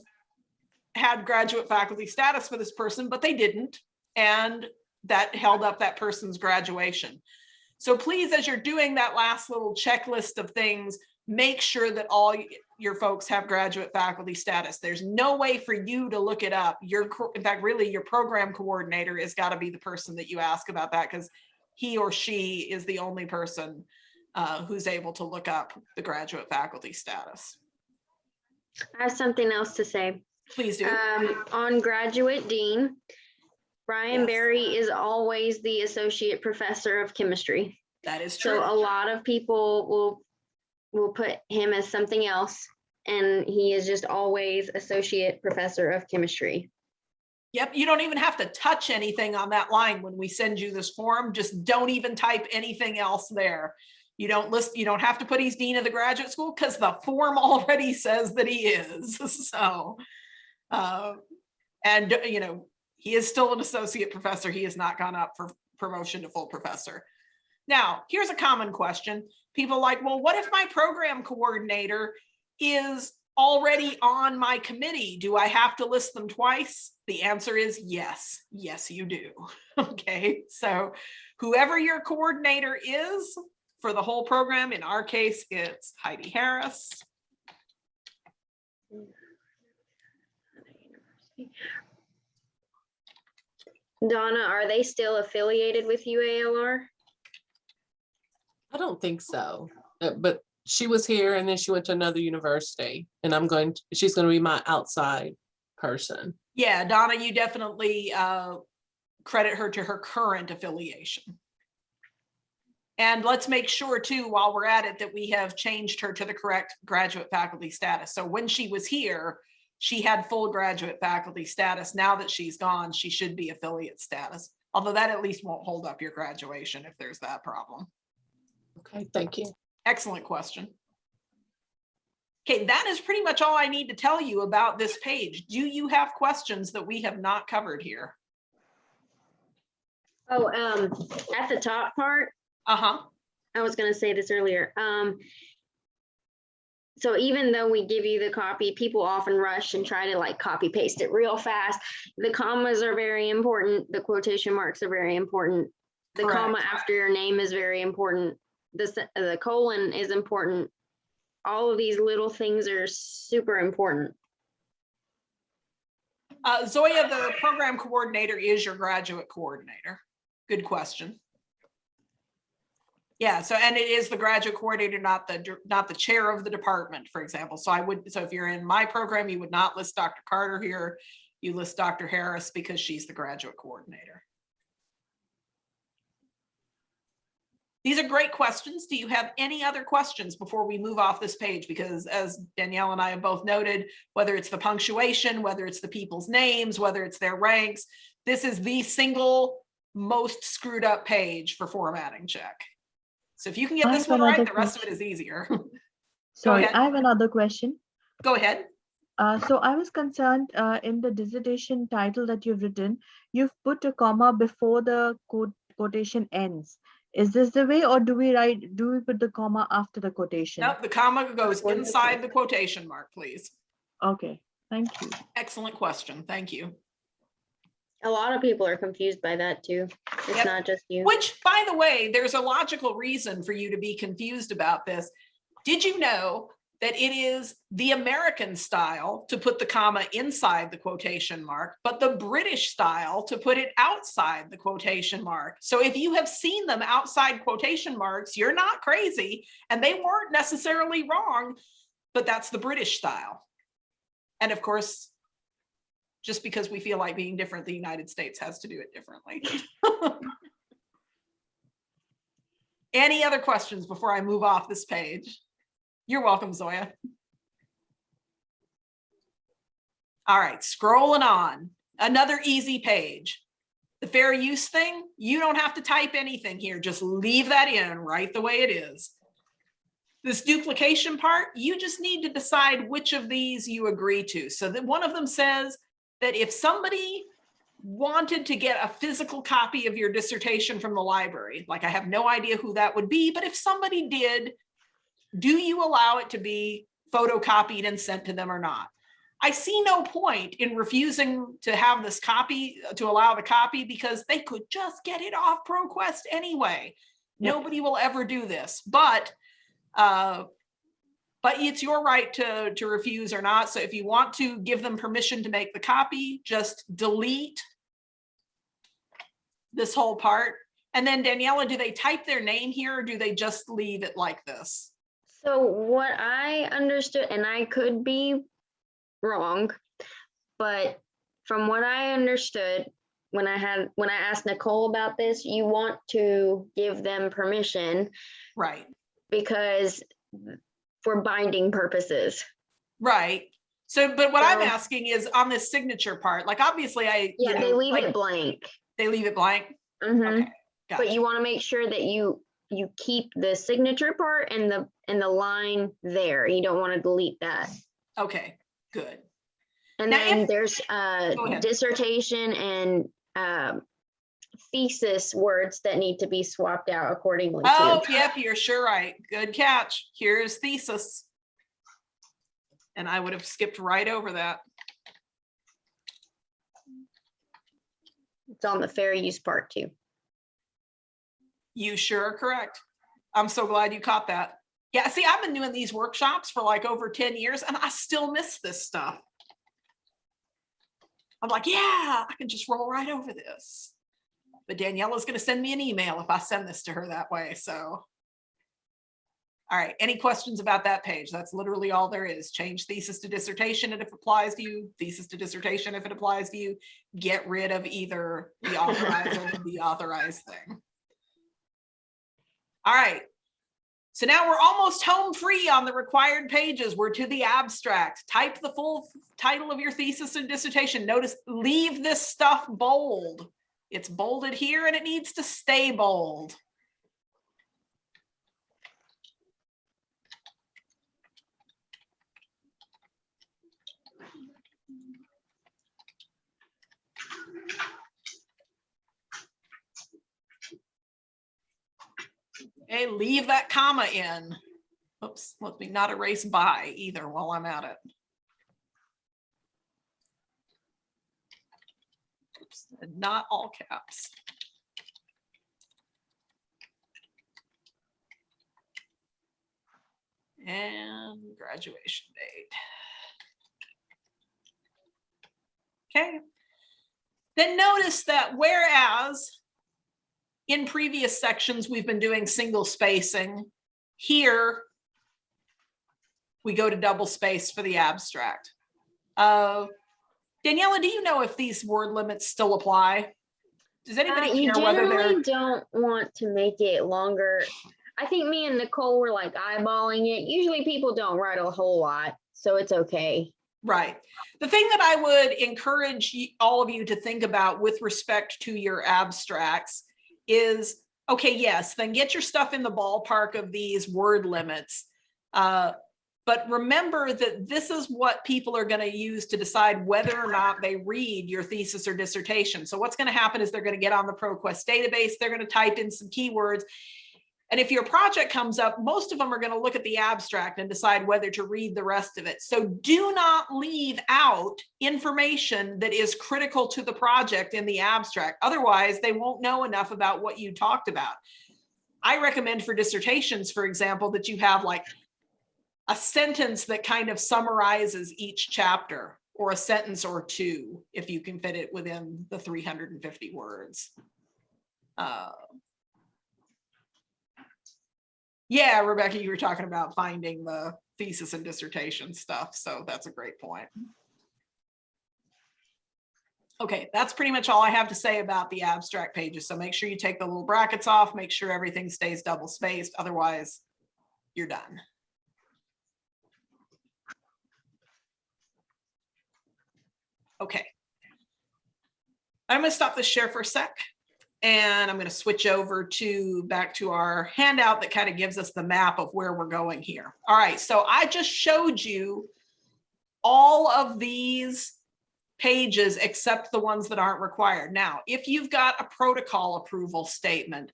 had graduate faculty status for this person, but they didn't. And that held up that person's graduation. So please, as you're doing that last little checklist of things, make sure that all your folks have graduate faculty status. There's no way for you to look it up. Your, in fact, really your program coordinator has got to be the person that you ask about that because he or she is the only person uh, who's able to look up the graduate faculty status. I have something else to say. Please do. Um, on graduate dean, Brian Yes. Berry is always the associate professor of chemistry. That is true. So a lot of people will, will put him as something else. And he is just always associate professor of chemistry. Yep, you don't even have to touch anything on that line when we send you this form. Just don't even type anything else there. You don't list, you don't have to put he's dean of the graduate school because the form *laughs* already says that he is, *laughs* so. uh, And, you know, he is still an associate professor. He has not gone up for promotion to full professor. Now, here's a common question. People like, well, what if my program coordinator is already on my committee? Do I have to list them twice? The answer is yes. Yes, you do. *laughs* Okay, so whoever your coordinator is for the whole program, in our case, it's Heidi Harris. Donna, are they still affiliated with UALR? I don't think so, Uh, but she was here and then she went to another university and I'm going, to she's gonna be my outside person. Yeah, Donna, you definitely uh, credit her to her current affiliation. And let's make sure too, while we're at it, that we have changed her to the correct graduate faculty status. So when she was here, she had full graduate faculty status. Now that she's gone, she should be affiliate status. Although that at least won't hold up your graduation if there's that problem. Okay, thank you. Excellent question. Okay, that is pretty much all I need to tell you about this page. Do you have questions that we have not covered here? Oh, um, at the top part, Uh-huh. I was gonna say this earlier, um. So even though we give you the copy, people often rush and try to like copy paste it real fast. The commas are very important, the quotation marks are very important. The comma after your name is very important. The, the colon is important. All of these little things are super important. Uh, Zoya, the program coordinator is your graduate coordinator. Good question. Yeah, so, and it is the graduate coordinator, not the, not the chair of the department, for example. So I would, so if you're in my program, you would not list Dr. Carter here. You list Dr. Harris because she's the graduate coordinator. These are great questions. Do you have any other questions before we move off this page? Because as Danielle and I have both noted, whether it's the punctuation, whether it's the people's names, whether it's their ranks, this is the single most screwed up page for formatting check. So if you can get I this one right, the rest of it is easier. *laughs* Sorry. I have another question. Go ahead. Uh, so I was concerned uh, in the dissertation title that you've written, you've put a comma before the quote, quotation ends. Is this the way or do we write, do we put the comma after the quotation? Nope, the comma goes inside the quotation mark, please. Okay, thank you. Excellent question. Thank you. A lot of people are confused by that too. It's Yep. not just you. Which, by the way, there's a logical reason for you to be confused about this. Did you know that it is the American style to put the comma inside the quotation mark, but the British style to put it outside the quotation mark? So if you have seen them outside quotation marks, you're not crazy and they weren't necessarily wrong, but that's the British style. And of course, just because we feel like being different, the United States has to do it differently. *laughs* Any other questions before I move off this page? You're welcome, Zoya. All right, scrolling on, another easy page. The fair use thing, you don't have to type anything here, just leave that in right the way it is. This duplication part, you just need to decide which of these you agree to. So that one of them says that if somebody wanted to get a physical copy of your dissertation from the library, like I have no idea who that would be, but if somebody did, do you allow it to be photocopied and sent to them or not? I see no point in refusing to have this copy, to allow the copy, because they could just get it off ProQuest anyway. Yep. Nobody will ever do this, but uh, but it's your right to, to refuse or not. So if you want to give them permission to make the copy, just delete this whole part. And then Daniela, do they type their name here or do they just leave it like this? So what I understood, and I could be wrong, but from what I understood, when I had, when I asked Nicole about this, you want to give them permission Right, because for binding purposes. right. So, but what I'm asking is on this signature part, like obviously I, you Yeah, they leave like, it blank. they leave it blank. Mhm. Okay, But you want to make sure that you, you keep the signature part and the, and the line there. You don't want to delete that. Okay, good. And Now, then if- there's uh ahead. dissertation and um thesis words that need to be swapped out accordingly Oh, too. yep, you're sure right. Good catch. Here's thesis. And I would have skipped right over that. It's on the fair use part too. You sure are correct. I'm so glad you caught that. Yeah, see, I've been doing these workshops for like over 10 years and I still miss this stuff. I'm like, yeah, I can just roll right over this. But Daniela's gonna send me an email if I send this to her that way, so. All right, any questions about that page? That's literally all there is. Change thesis to dissertation if it applies to you, thesis to dissertation if it applies to you. Get rid of either the authorized or the deauthorized thing. All right. So now we're almost home free on the required pages. We're to the abstract. Type the full title of your thesis and dissertation. Notice, leave this stuff bold. It's bolded here and it needs to stay bold. Okay, leave that comma in. Oops, let me not erase by either while I'm at it. Oops, and Not all caps. And graduation date. Okay. Then notice that whereas in previous sections, we've been doing single spacing. Here, we go to double space for the abstract. Uh, Daniela, do you know if these word limits still apply? Does Uh, anybody you care whether generally don't want to make it longer. I think me and Nicole were like eyeballing it. Usually people don't write a whole lot, so it's okay. right? The thing that I would encourage all of you to think about with respect to your abstracts is, okay, yes, then get your stuff in the ballpark of these word limits. Uh, But remember that this is what people are going to use to decide whether or not they read your thesis or dissertation. So what's going to happen is they're going to get on the ProQuest database, they're going to type in some keywords. And if your project comes up, most of them are going to look at the abstract and decide whether to read the rest of it. So do not leave out information that is critical to the project in the abstract. Otherwise, they won't know enough about what you talked about. I recommend for dissertations, for example, that you have like a sentence that kind of summarizes each chapter or a sentence or two, if you can fit it within the 350 words. Uh, Yeah, Rebecca, you were talking about finding the thesis and dissertation stuff, so that's a great point. Okay, that's pretty much all I have to say about the abstract pages. So make sure you take the little brackets off, make sure everything stays double spaced, otherwise you're done. Okay. I'm gonna stop the share for a sec. And I'm gonna switch over to, back to our handout that kind of gives us the map of where we're going here. All right, so I just showed you all of these pages except the ones that aren't required. Now, if you've got a protocol approval statement,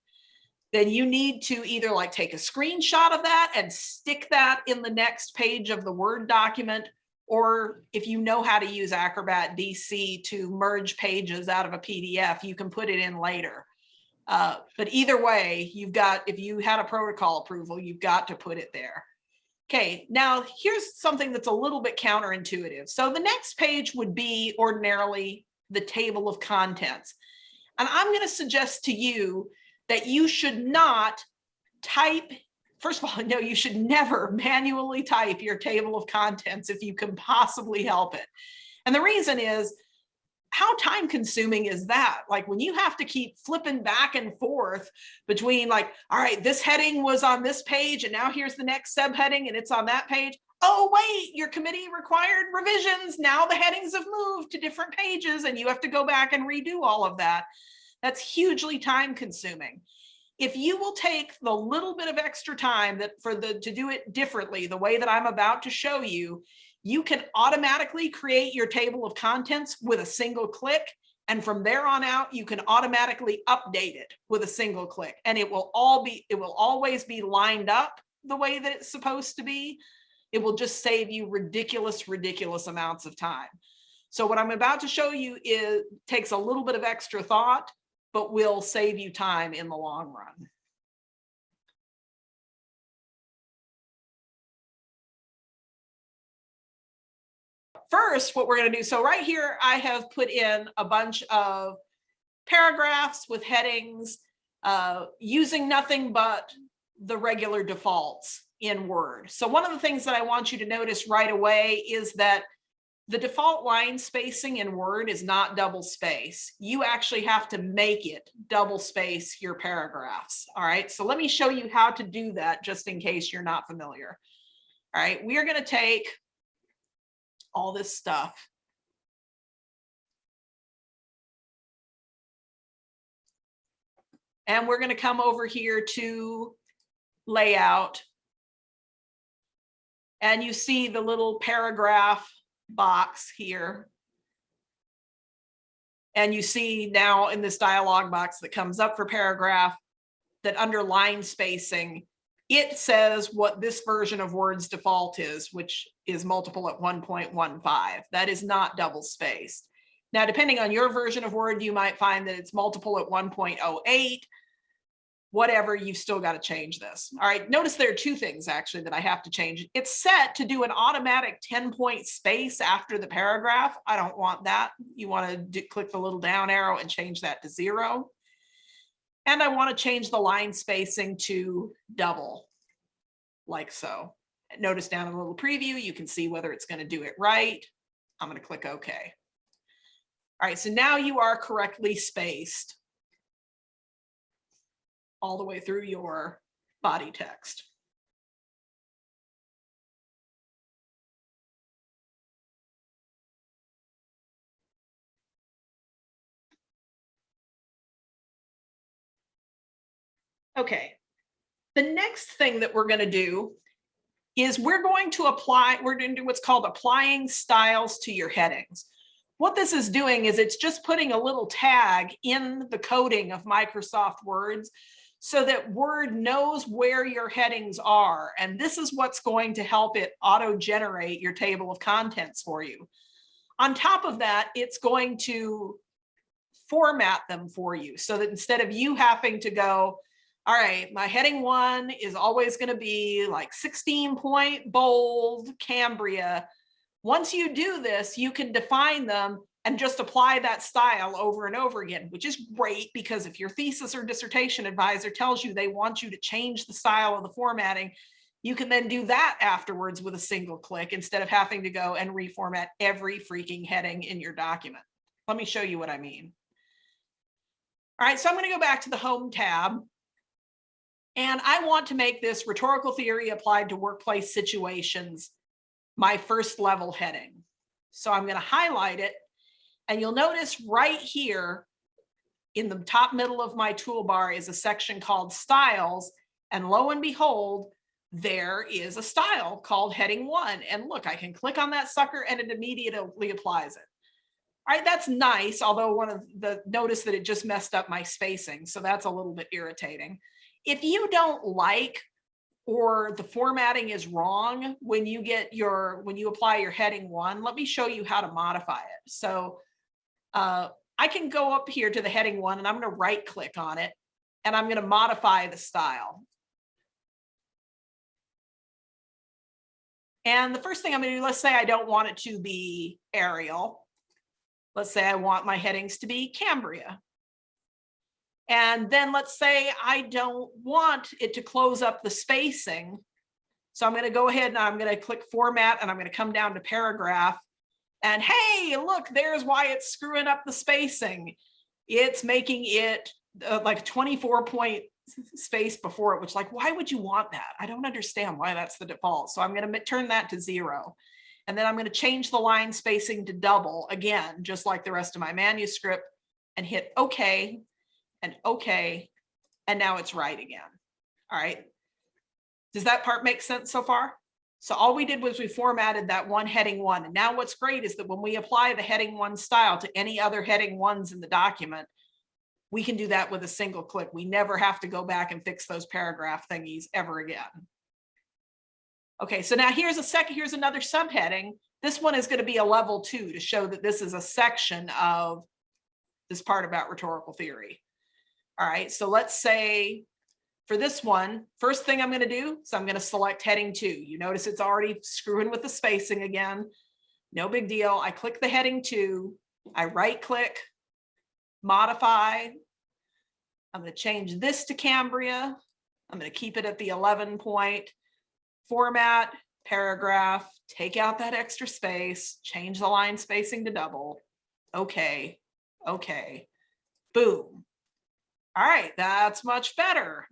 then you need to either like take a screenshot of that and stick that in the next page of the Word document, or if you know how to use Acrobat DC to merge pages out of a PDF, you can put it in later. Uh, but either way, you've got, if you had a protocol approval, you've got to put it there. Okay, now here's something that's a little bit counterintuitive. So the next page would be ordinarily the table of contents. And I'm going to suggest to you that you should not type, first of all, no, you should never *laughs* manually type your table of contents if you can possibly help it. And the reason is, how time consuming is that? Like when you have to keep flipping back and forth between like, all right, this heading was on this page and now here's the next subheading and it's on that page. Oh, wait, your committee required revisions. Now the headings have moved to different pages and you have to go back and redo all of that. That's hugely time consuming. If you will take the little bit of extra time that for the to do it differently, the way that I'm about to show you, you can automatically create your table of contents with a single click. And from there on out, you can automatically update it with a single click and it will all be, it will always be lined up the way that it's supposed to be. It will just save you ridiculous, ridiculous amounts of time. So what I'm about to show you is takes a little bit of extra thought, but will save you time in the long run. First, what we're going to do, so right here, I have put in a bunch of paragraphs with headings uh, using nothing but the regular defaults in Word. So one of the things that I want you to notice right away is that the default line spacing in Word is not double space. You actually have to make it double space your paragraphs. All right, so let me show you how to do that just in case you're not familiar. All right, we are going to take all this stuff. And we're going to come over here to layout. And you see the little paragraph box here. And you see now in this dialog box that comes up for paragraph that under line spacing, it says what this version of Word's default is, which is multiple at 1.15. That is not double spaced. Now, depending on your version of Word, you might find that it's multiple at 1.08. Whatever, you've still got to change this. All right, notice there are two things actually that I have to change. It's set to do an automatic 10 point space after the paragraph. I don't want that. You want to do, click the little down arrow and change that to zero. And I want to change the line spacing to double, like so. Notice down in the little preview, you can see whether it's going to do it right. I'm going to click OK. All right, so now you are correctly spaced all the way through your body text. Okay, the next thing that we're going to do is we're going to apply, we're going to do what's called applying styles to your headings. What this is doing is it's just putting a little tag in the coding of Microsoft Words so that Word knows where your headings are. And this is what's going to help it auto-generate your table of contents for you. On top of that, it's going to format them for you so that instead of you having to go, all right, my heading one is always going to be like 16 point bold Cambria. Once you do this, you can define them and just apply that style over and over again, which is great because if your thesis or dissertation advisor tells you they want you to change the style of the formatting, you can then do that afterwards with a single click instead of having to go and reformat every freaking heading in your document. Let me show you what I mean. All right, so I'm going to go back to the home tab. And I want to make this rhetorical theory applied to workplace situations my first level heading. So I'm going to highlight it And you'll notice right here in the top middle of my toolbar is a section called styles. And lo and behold, there is a style called heading one. And look, I can click on that sucker and it immediately applies it. All right, that's nice, although one of the, notice that it just messed up my spacing. So that's a little bit irritating. If you don't like or the formatting is wrong when you get your, when you apply your heading one, let me show you how to modify it. So uh, I can go up here to the heading one and I'm gonna right click on it and I'm gonna modify the style. And the first thing I'm gonna do, let's say I don't want it to be Arial. Let's say I want my headings to be Cambria. And then let's say I don't want it to close up the spacing. So I'm gonna go ahead and I'm gonna click format and I'm gonna come down to paragraph. And hey, look, there's why it's screwing up the spacing. It's making it uh, like 24 point space before it, which like, why would you want that? I don't understand why that's the default. So I'm gonna turn that to zero. And then I'm gonna change the line spacing to double again, just like the rest of my manuscript and hit okay and okay. And now it's right again. All right. Does that part make sense so far? So all we did was we formatted that one heading one. And now what's great is that when we apply the heading one style to any other heading ones in the document, we can do that with a single click. We never have to go back and fix those paragraph thingies ever again. Okay, so now here's a second, here's another subheading. This one is going to be a level two to show that this is a section of this part about rhetorical theory. All right, so let's say for this one, first thing I'm going to do is I'm going to select heading two. You notice it's already screwing with the spacing again. No big deal. I click the heading two, I right click, modify. I'm going to change this to Cambria. I'm going to keep it at the 11 point format, paragraph, take out that extra space, change the line spacing to double. Okay, okay, boom. All right, that's much better.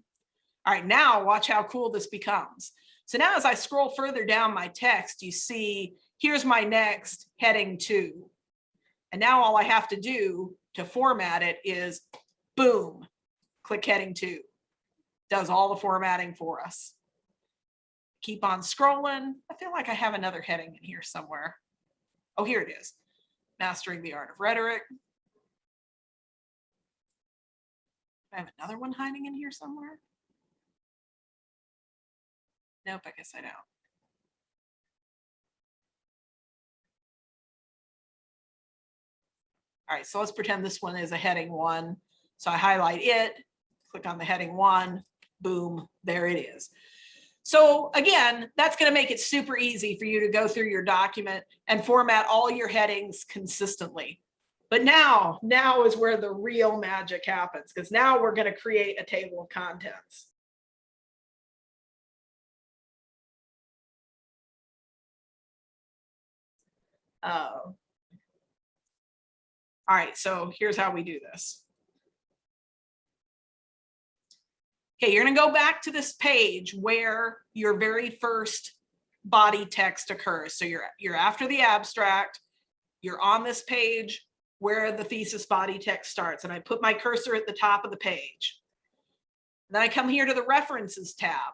All right, now watch how cool this becomes. So now as I scroll further down my text, you see, here's my next heading two. And now all I have to do to format it is boom, click heading two. Does all the formatting for us. Keep on scrolling. I feel like I have another heading in here somewhere. Oh, here it is. Mastering the art of rhetoric. I have another one hiding in here somewhere. Nope, I guess I don't. All right, so let's pretend this one is a heading one. So I highlight it, click on the heading one, boom, there it is. So again, that's going to make it super easy for you to go through your document and format all your headings consistently. But now, now is where the real magic happens because now we're going to create a table of contents. Uh, all right, so here's how we do this. Okay, you're gonna go back to this page where your very first body text occurs. So you're, you're after the abstract, you're on this page where the thesis body text starts, and I put my cursor at the top of the page. Then I come here to the references tab.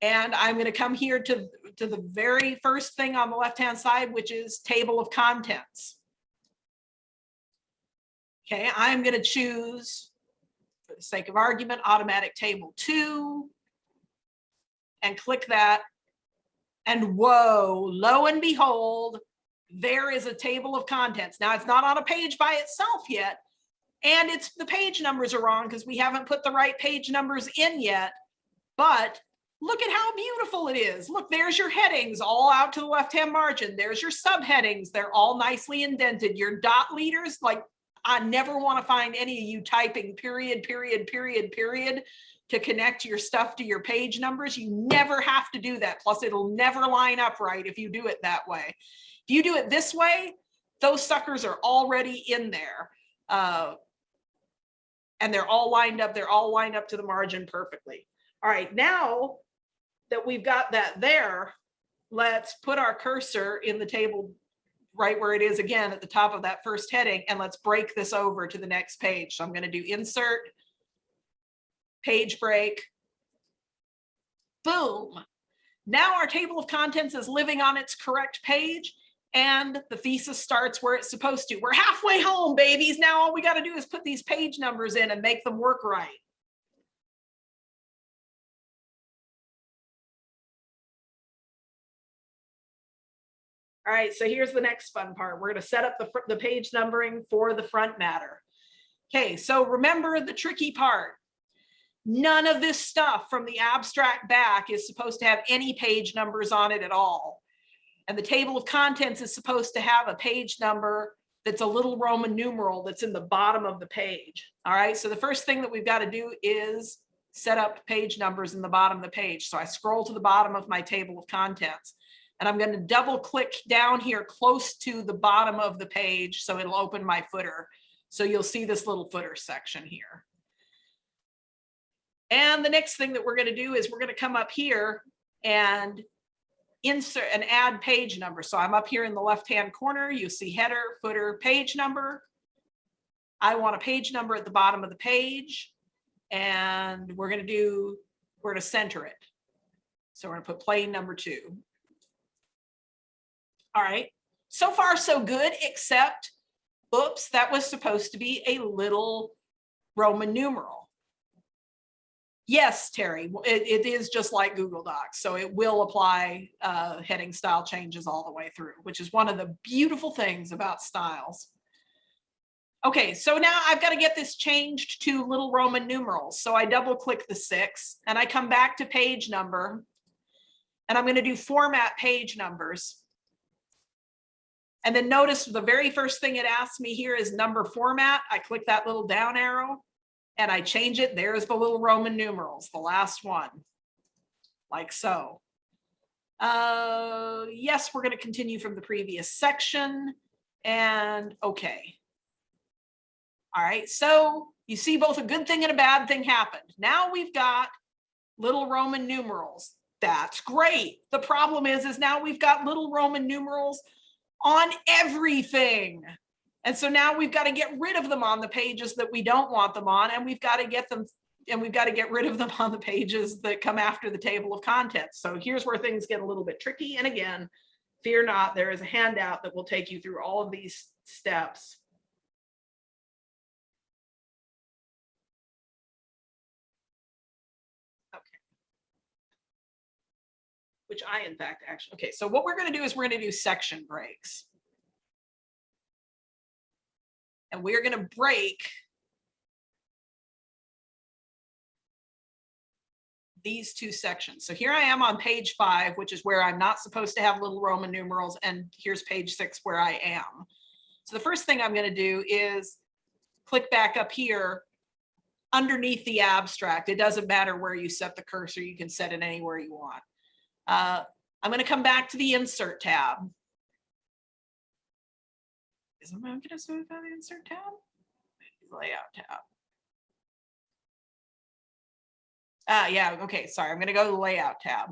And I'm going to come here to, to the very first thing on the left-hand side, which is table of contents. Okay, I'm going to choose, for the sake of argument, automatic table two. And click that. And whoa, lo and behold, there is a table of contents. Now it's not on a page by itself yet. And it's the page numbers are wrong because we haven't put the right page numbers in yet. But look at how beautiful it is. Look, there's your headings all out to the left-hand margin. There's your subheadings. They're all nicely indented. Your dot leaders, like I never want to find any of you typing period, period, period, period to connect your stuff to your page numbers. You never have to do that. Plus it'll never line up right if you do it that way. If you do it this way, those suckers are already in there. Uh, and they're all lined up. They're all lined up to the margin perfectly. All right, now that we've got that there, let's put our cursor in the table right where it is again at the top of that first heading, and let's break this over to the next page. So I'm gonna do insert, page break. Boom. Now our table of contents is living on its correct page and the thesis starts where it's supposed to. We're halfway home, babies. Now all we got to do is put these page numbers in and make them work right. All right, so here's the next fun part. We're going to set up the, the page numbering for the front matter. Okay, so remember the tricky part. None of this stuff from the abstract back is supposed to have any page numbers on it at all. And the table of contents is supposed to have a page number that's a little Roman numeral that's in the bottom of the page. All right, so the first thing that we've got to do is set up page numbers in the bottom of the page. So I scroll to the bottom of my table of contents. And I'm going to double click down here close to the bottom of the page so it'll open my footer. So you'll see this little footer section here. And the next thing that we're going to do is we're going to come up here and insert and add page number. So I'm up here in the left-hand corner. You see header, footer, page number. I want a page number at the bottom of the page. And we're going to do, we're going to center it. So we're going to put plain number two. All right, so far so good, except, oops, that was supposed to be a little Roman numeral. Yes, Terry, it, it is just like Google Docs, so it will apply uh, heading style changes all the way through, which is one of the beautiful things about styles. Okay, so now I've got to get this changed to little Roman numerals. So I double click the six and I come back to page number and I'm going to do format page numbers. And then notice the very first thing it asks me here is number format. I click that little down arrow and I change it. There's the little Roman numerals, the last one, like so. Uh, yes, we're going to continue from the previous section and okay. All right, so you see both a good thing and a bad thing happened. Now we've got little Roman numerals. That's great. The problem is, is now we've got little Roman numerals on everything. And so now we've got to get rid of them on the pages that we don't want them on, and we've got to get them and we've got to get rid of them *laughs* on the pages that come after the table of contents. So here's where things get a little bit tricky. And again, fear not, there is a handout that will take you through all of these steps. Which I in fact actually, okay, so what we're going to do is we're going to do section breaks. And we're going to break these two sections. So here I am on page five, which is where I'm not supposed to have little Roman numerals. And here's page six where I am. So the first thing I'm going to do is click back up here underneath the abstract. It doesn't matter where you set the cursor. You can set it anywhere you want. Uh, I'm going to come back to the insert tab. Is I'm going to move on the insert tab? Layout tab. Ah, yeah, okay, sorry, I'm gonna go to the layout tab.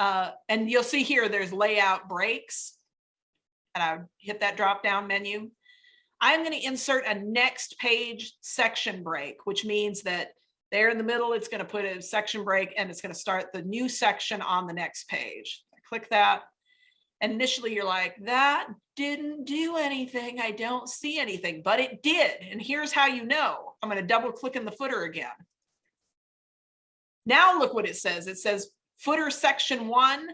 Uh, and you'll see here, there's layout breaks. And I hit that drop down menu. I'm gonna insert a next page section break, which means that there in the middle, it's gonna put a section break and it's gonna start the new section on the next page. I click that. And initially you're like, that didn't do anything. I don't see anything, but it did. And here's how you know. I'm gonna double click in the footer again. Now look what it says. It says footer section one,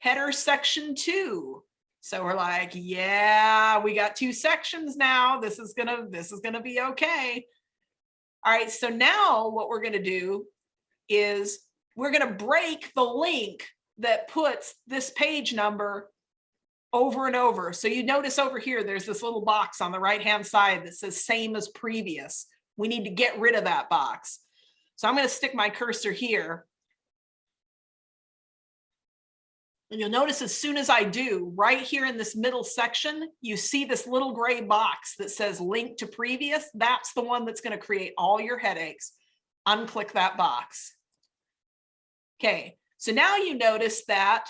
header section two. So we're like, yeah, we got two sections now. This is gonna, this is gonna be okay. All right, so now what we're gonna do is we're gonna break the link that puts this page number over and over. So you notice over here, there's this little box on the right-hand side that says same as previous. We need to get rid of that box. So I'm going to stick my cursor here. And you'll notice as soon as I do, right here in this middle section, you see this little gray box that says link to previous. That's the one that's going to create all your headaches. Unclick that box. Okay, so now you notice that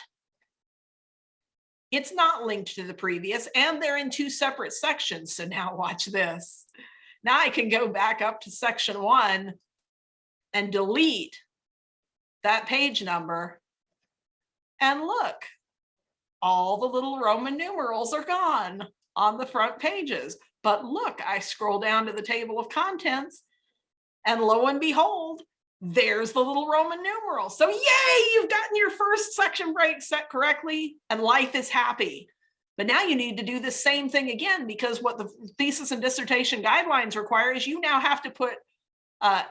It's not linked to the previous and they're in two separate sections. So now watch this. Now I can go back up to section one and delete that page number. And look, all the little Roman numerals are gone on the front pages. But look, I scroll down to the table of contents and lo and behold, there's the little Roman numeral. So yay, you've gotten your first section break set correctly and life is happy. But now you need to do the same thing again because what the thesis and dissertation guidelines require is you now have to put uh,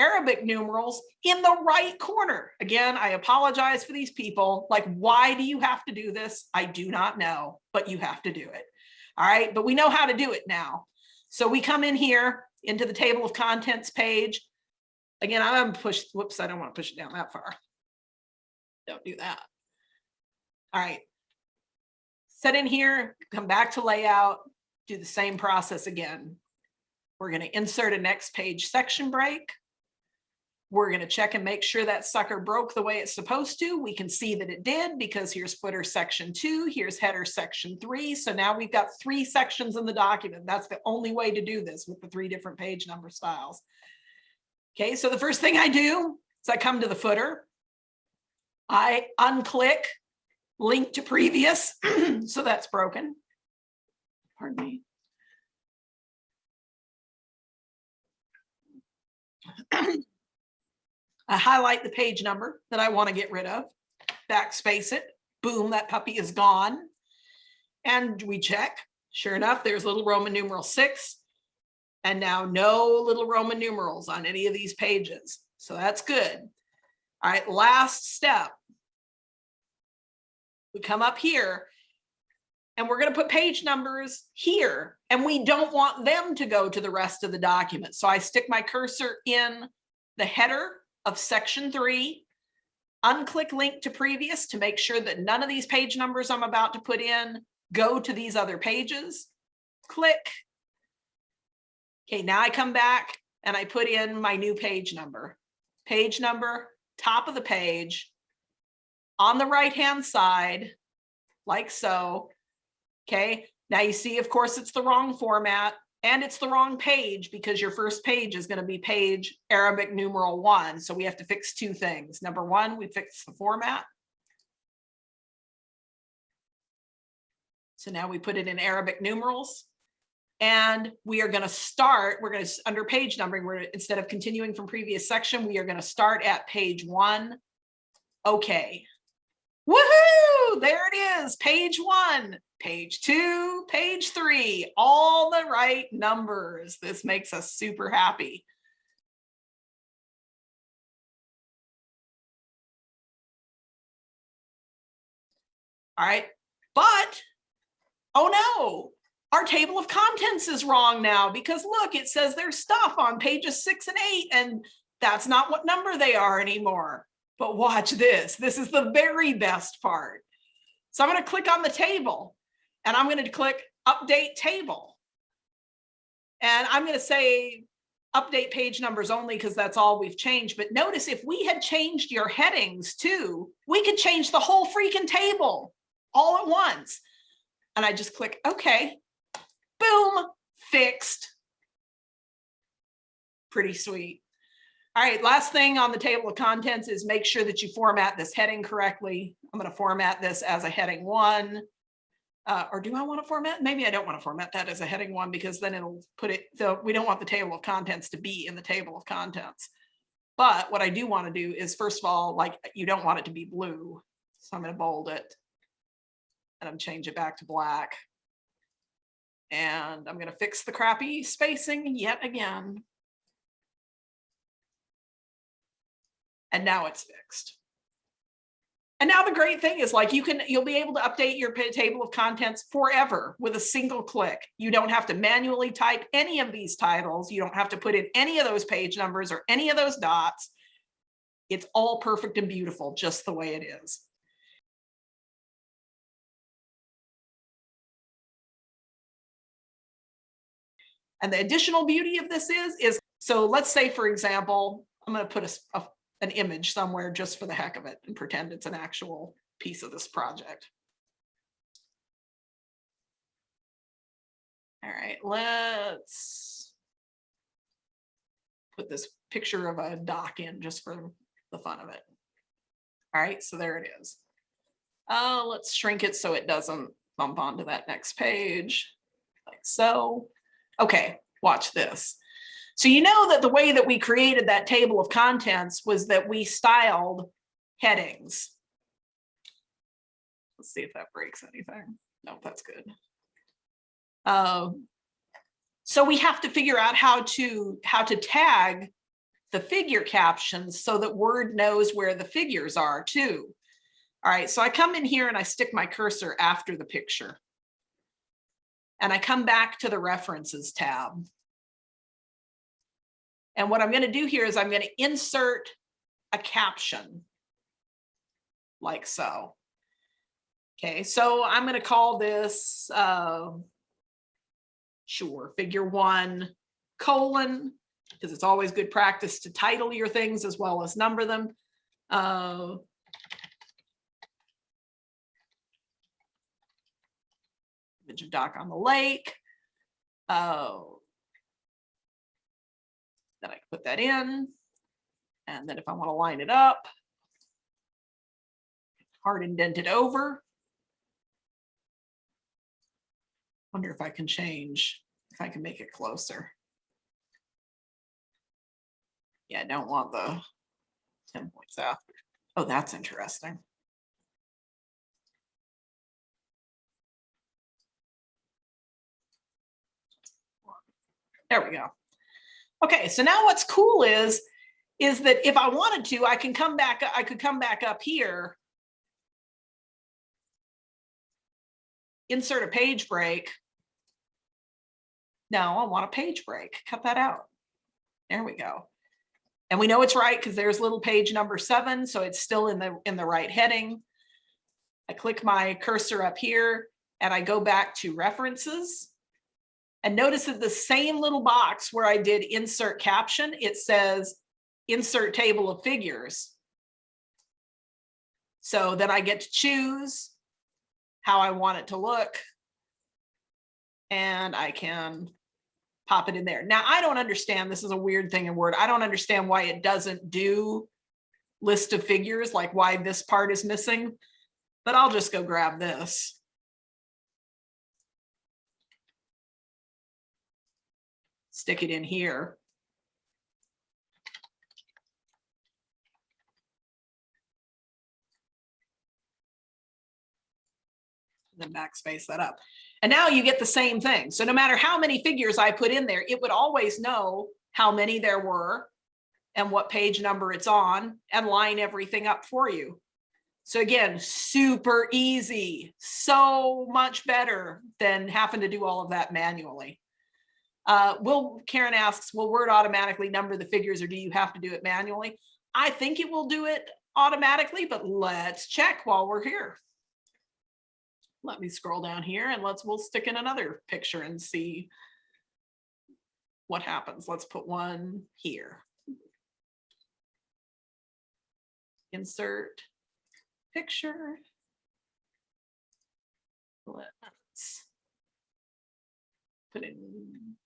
Arabic numerals in the right corner. Again, I apologize for these people. Like, why do you have to do this? I do not know, but you have to do it. All right, but we know how to do it now. So we come in here into the table of contents page. Again, I'm gonna push, whoops, I don't want to push it down that far. Don't do that. All right. Set in here, come back to layout, do the same process again. We're gonna insert a next page section break. We're gonna check and make sure that sucker broke the way it's supposed to. We can see that it did because here's footer section two, here's header section three. So now we've got three sections in the document. That's the only way to do this with the three different page number styles. Okay, so the first thing I do is I come to the footer. I unclick link to previous, *clears throat* so that's broken. Pardon me. *clears throat* I highlight the page number that I want to get rid of, backspace it, boom, that puppy is gone. And we check, sure enough, there's little Roman numeral six. And now no little Roman numerals on any of these pages. So that's good. All right, last step. We come up here and we're going to put page numbers here and we don't want them to go to the rest of the document. So I stick my cursor in the header of section three, unclick link to previous to make sure that none of these page numbers I'm about to put in go to these other pages. Click. Okay, now I come back and I put in my new page number. Page number, top of the page, on the right-hand side, like so. Okay, now you see, of course, it's the wrong format and it's the wrong page because your first page is going to be page Arabic numeral one. So we have to fix two things. Number one, we fix the format. So now we put it in Arabic numerals. And we are going to start, we're going to, under page numbering, we're instead of continuing from previous section, we are going to start at page one. Okay. Woohoo! There it is, page one, page two, page three, all the right numbers. This makes us super happy. All right, but, oh no, our table of contents is wrong now because look, it says there's stuff on pages six and eight and that's not what number they are anymore. But watch this, this is the very best part. So I'm gonna click on the table and I'm gonna click update table. And I'm gonna say update page numbers only because that's all we've changed. But notice if we had changed your headings too, we could change the whole freaking table all at once. And I just click okay, boom, fixed. Pretty sweet. All right, last thing on the table of contents is make sure that you format this heading correctly. I'm going to format this as a heading one. Uh, or do I want to format? Maybe I don't want to format that as a heading one because then it'll put it, so we don't want the table of contents to be in the table of contents. But what I do want to do is first of all, like you don't want it to be blue. So I'm going to bold it and I'm change it back to black. And I'm going to fix the crappy spacing yet again. And now it's fixed. And now the great thing is like you can, you'll be able to update your table of contents forever with a single click. You don't have to manually type any of these titles. You don't have to put in any of those page numbers or any of those dots. It's all perfect and beautiful, just the way it is. And the additional beauty of this is, is so let's say, for example, I'm going to put a, a- an image somewhere just for the heck of it and pretend it's an actual piece of this project. All right, let's put this picture of a dock in just for the fun of it. All right, so there it is. Uh, let's shrink it so it doesn't bump onto that next page, like so. Okay, watch this. So you know that the way that we created that table of contents was that we styled headings. Let's see if that breaks anything. No, that's good. Um, so we have to figure out how to how to tag the figure captions so that Word knows where the figures are too. All right, so I come in here and I stick my cursor after the picture. And I come back to the references tab. And what I'm going to do here is I'm going to insert a caption like so. Okay, so I'm going to call this, uh, sure, figure one colon, because it's always good practice to title your things as well as number them. Uh, Image of dock on the lake. Oh. Then I can put that in. And then if I want to line it up. Hard indented over. Wonder if I can change, if I can make it closer. Yeah, I don't want the ten points after. Oh, that's interesting. There we go. Okay, so now what's cool is, is that if I wanted to, I can come back, I could come back up here. Insert a page break. No, I want a page break. Cut that out. There we go. And we know it's right because there's little page number seven, so it's still in the in the right heading. I click my cursor up here and I go back to references. And notice that the same little box where I did insert caption, it says insert table of figures. So then I get to choose how I want it to look. And I can pop it in there. Now, I don't understand, this is a weird thing in Word. I don't understand why it doesn't do list of figures, like why this part is missing, but I'll just go grab this. Stick it in here. Then backspace that up. And now you get the same thing. So no matter how many figures I put in there, it would always know how many there were and what page number it's on and line everything up for you. So again, super easy, so much better than having to do all of that manually. Uh, will Karen asks, will Word automatically number the figures or do you have to do it manually? I think it will do it automatically, but let's check while we're here. Let me scroll down here and let's, we'll stick in another picture and see what happens. Let's put one here. Insert picture. Let's put in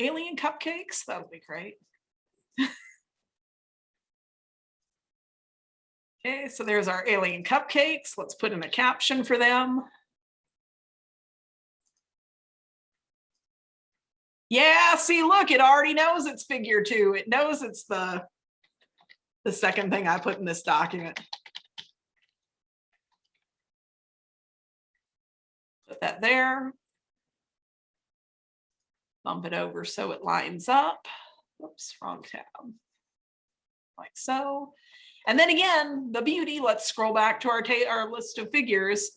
alien cupcakes. That would be great. *laughs* Okay, so there's our alien cupcakes. Let's put in a caption for them. Yeah, see, look, it already knows it's figure two. It knows it's the, the second thing I put in this document. Put that there. Bump it over so it lines up. Oops, wrong tab. Like so. And then again, the beauty, let's scroll back to our, our list of figures.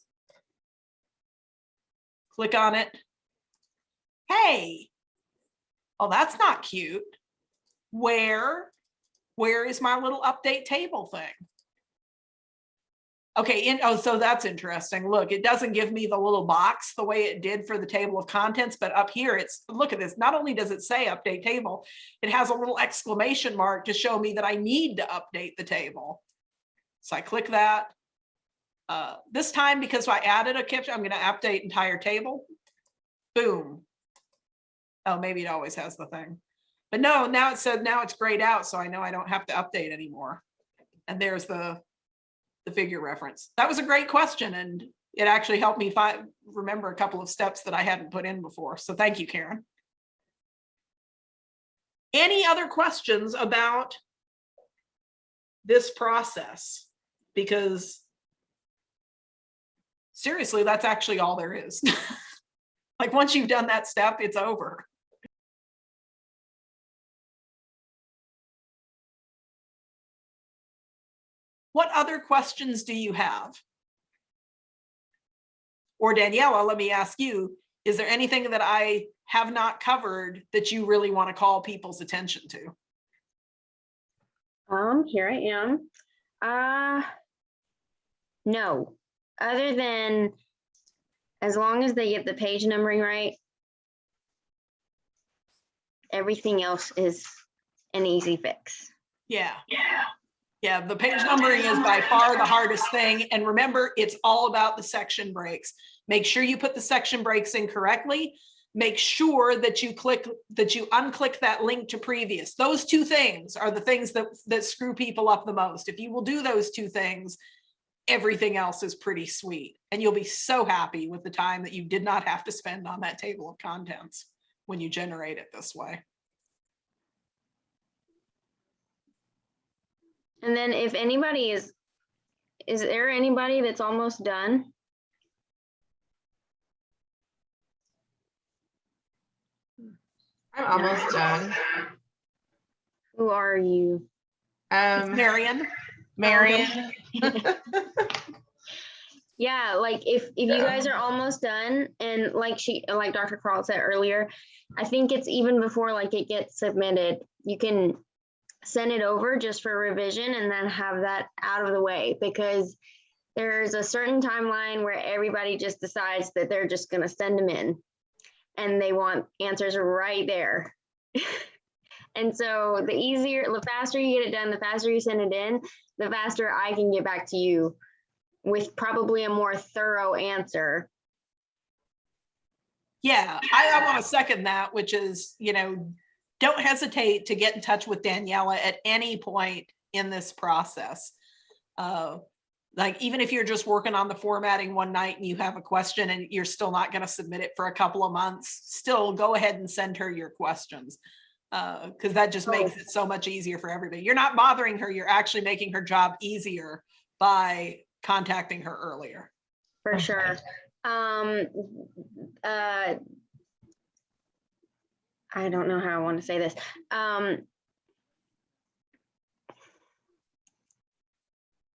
Click on it. Hey, oh, that's not cute. Where, where is my little update table thing? Okay, in, oh, so that's interesting. Look, it doesn't give me the little box the way it did for the table of contents, but up here it's, look at this. Not only does it say update table, it has a little exclamation mark to show me that I need to update the table. So I click that. Uh, this time, because I added a caption, I'm gonna update entire table. Boom, Oh, maybe it always has the thing. But no, now it said, now it's grayed out, so I know I don't have to update anymore. And there's the, the figure reference. That was a great question and it actually helped me remember a couple of steps that I hadn't put in before. So thank you, Karen. Any other questions about this process? Because seriously, that's actually all there is. *laughs* Like, once you've done that step, it's over. What other questions do you have? Or Daniela, let me ask you, is there anything that I have not covered that you really want to call people's attention to? Um, here I am. Uh, no, other than as long as they get the page numbering right, everything else is an easy fix. Yeah. Yeah. Yeah, the page numbering is by far the hardest thing. And remember, it's all about the section breaks. Make sure you put the section breaks in correctly. Make sure that you click, that you unclick that link to previous. Those two things are the things that, that screw people up the most. If you will do those two things, everything else is pretty sweet. And you'll be so happy with the time that you did not have to spend on that table of contents when you generate it this way. And then if anybody is, is there anybody that's almost done? I'm almost done. Who are you? Um, Marion? Marion. *laughs* Yeah, like if, if you guys are almost done and like she, like Dr. Carl said earlier, I think it's even before like it gets submitted, you can send it over just for revision and then have that out of the way because there's a certain timeline where everybody just decides that they're just gonna send them in and they want answers right there. *laughs* And so the easier, the faster you get it done, the faster you send it in, the faster I can get back to you with probably a more thorough answer. Yeah, I, I want to second that, which is, you know, don't hesitate to get in touch with Daniela at any point in this process. Uh, Like, even if you're just working on the formatting one night and you have a question and you're still not going to submit it for a couple of months, still go ahead and send her your questions. Uh, because that just makes it so much easier for everybody. You're not bothering her, you're actually making her job easier by contacting her earlier. For sure. Um, uh, I don't know how I want to say this. Um,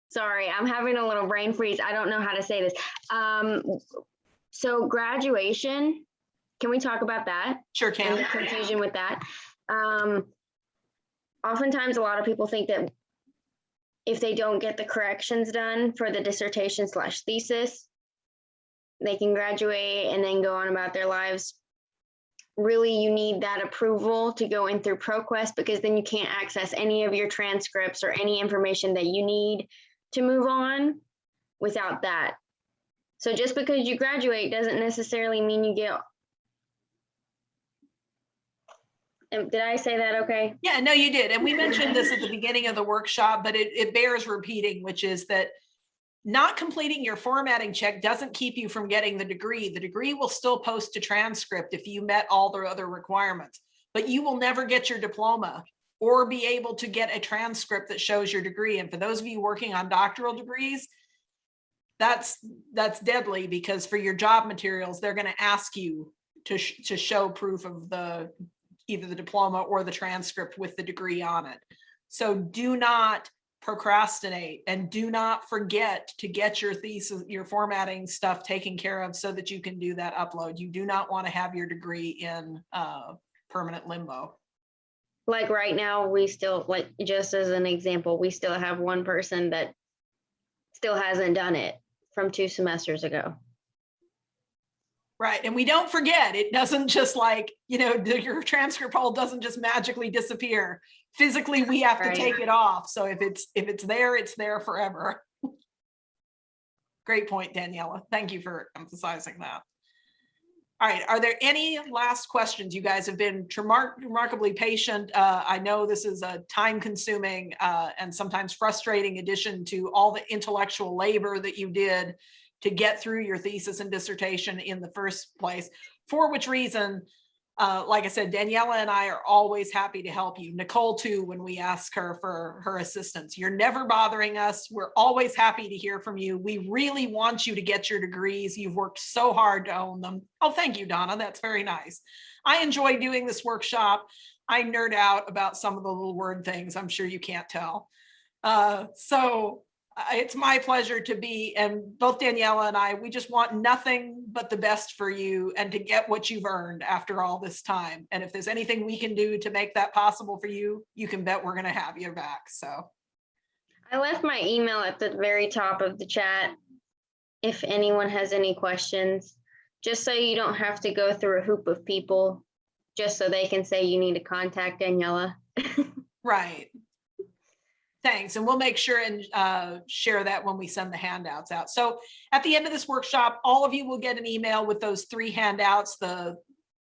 sorry, I'm having a little brain freeze. I don't know how to say this. Um, so graduation, can we talk about that? Sure can. confusion with that? Um, oftentimes, a lot of people think that if they don't get the corrections done for the dissertation slash thesis, they can graduate and then go on about their lives. Really, you need that approval to go in through ProQuest because then you can't access any of your transcripts or any information that you need to move on without that. So just because you graduate doesn't necessarily mean you get. Um, Did I say that okay? Yeah, no, you did. And we mentioned this at the beginning of the workshop, but it, it bears repeating, which is that not completing your formatting check doesn't keep you from getting the degree. The degree will still post to transcript if you met all the other requirements, but you will never get your diploma or be able to get a transcript that shows your degree. And for those of you working on doctoral degrees, that's that's deadly because for your job materials, they're going to ask you to, sh- to show proof of the either the diploma or the transcript with the degree on it. So do not procrastinate and do not forget to get your thesis, your formatting stuff taken care of so that you can do that upload. You do not want to have your degree in uh, permanent limbo. like right now, we still, like, just as an example, we still have one person that still hasn't done it from two semesters ago. Right. And we don't forget, it doesn't just like, you know, your transcript hole doesn't just magically disappear. Physically, we have to Right. take it off. So if it's, if it's there, it's there forever. Great point, Daniela. Thank you for emphasizing that. All right, are there any last questions? You guys have been remar- remarkably patient. Uh, I know this is a time consuming uh, and sometimes frustrating addition to all the intellectual labor that you did to get through your thesis and dissertation in the first place, for which reason, uh, like I said, Daniela and I are always happy to help you. Nicole too, when we ask her for her assistance. You're never bothering us. We're always happy to hear from you. We really want you to get your degrees. You've worked so hard to own them. Oh, thank you, Donna. That's very nice. I enjoy doing this workshop. I nerd out about some of the little word things. I'm sure you can't tell. Uh, so it's my pleasure to be, and both Daniela and I, we just want nothing but the best for you and to get what you've earned after all this time. And if there's anything we can do to make that possible for you, you can bet we're gonna have your back, so. I left my email at the very top of the chat. If anyone has any questions, just so you don't have to go through a hoop of people, just so they can say you need to contact Daniela. *laughs* Right. Thanks, and we'll make sure and uh, share that when we send the handouts out. So at the end of this workshop, all of you will get an email with those three handouts, the,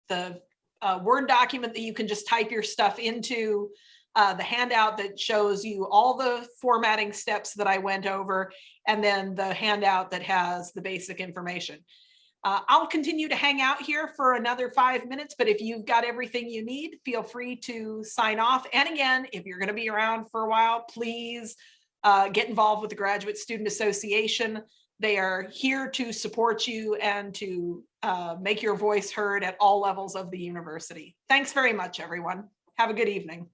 the uh, Word document that you can just type your stuff into, uh, the handout that shows you all the formatting steps that I went over, and then the handout that has the basic information. Uh, I'll continue to hang out here for another five minutes, but if you've got everything you need, feel free to sign off. And again, if you're going to be around for a while, please uh, get involved with the Graduate Student Association. They are here to support you and to uh, make your voice heard at all levels of the university. Thanks very much, everyone. Have a good evening.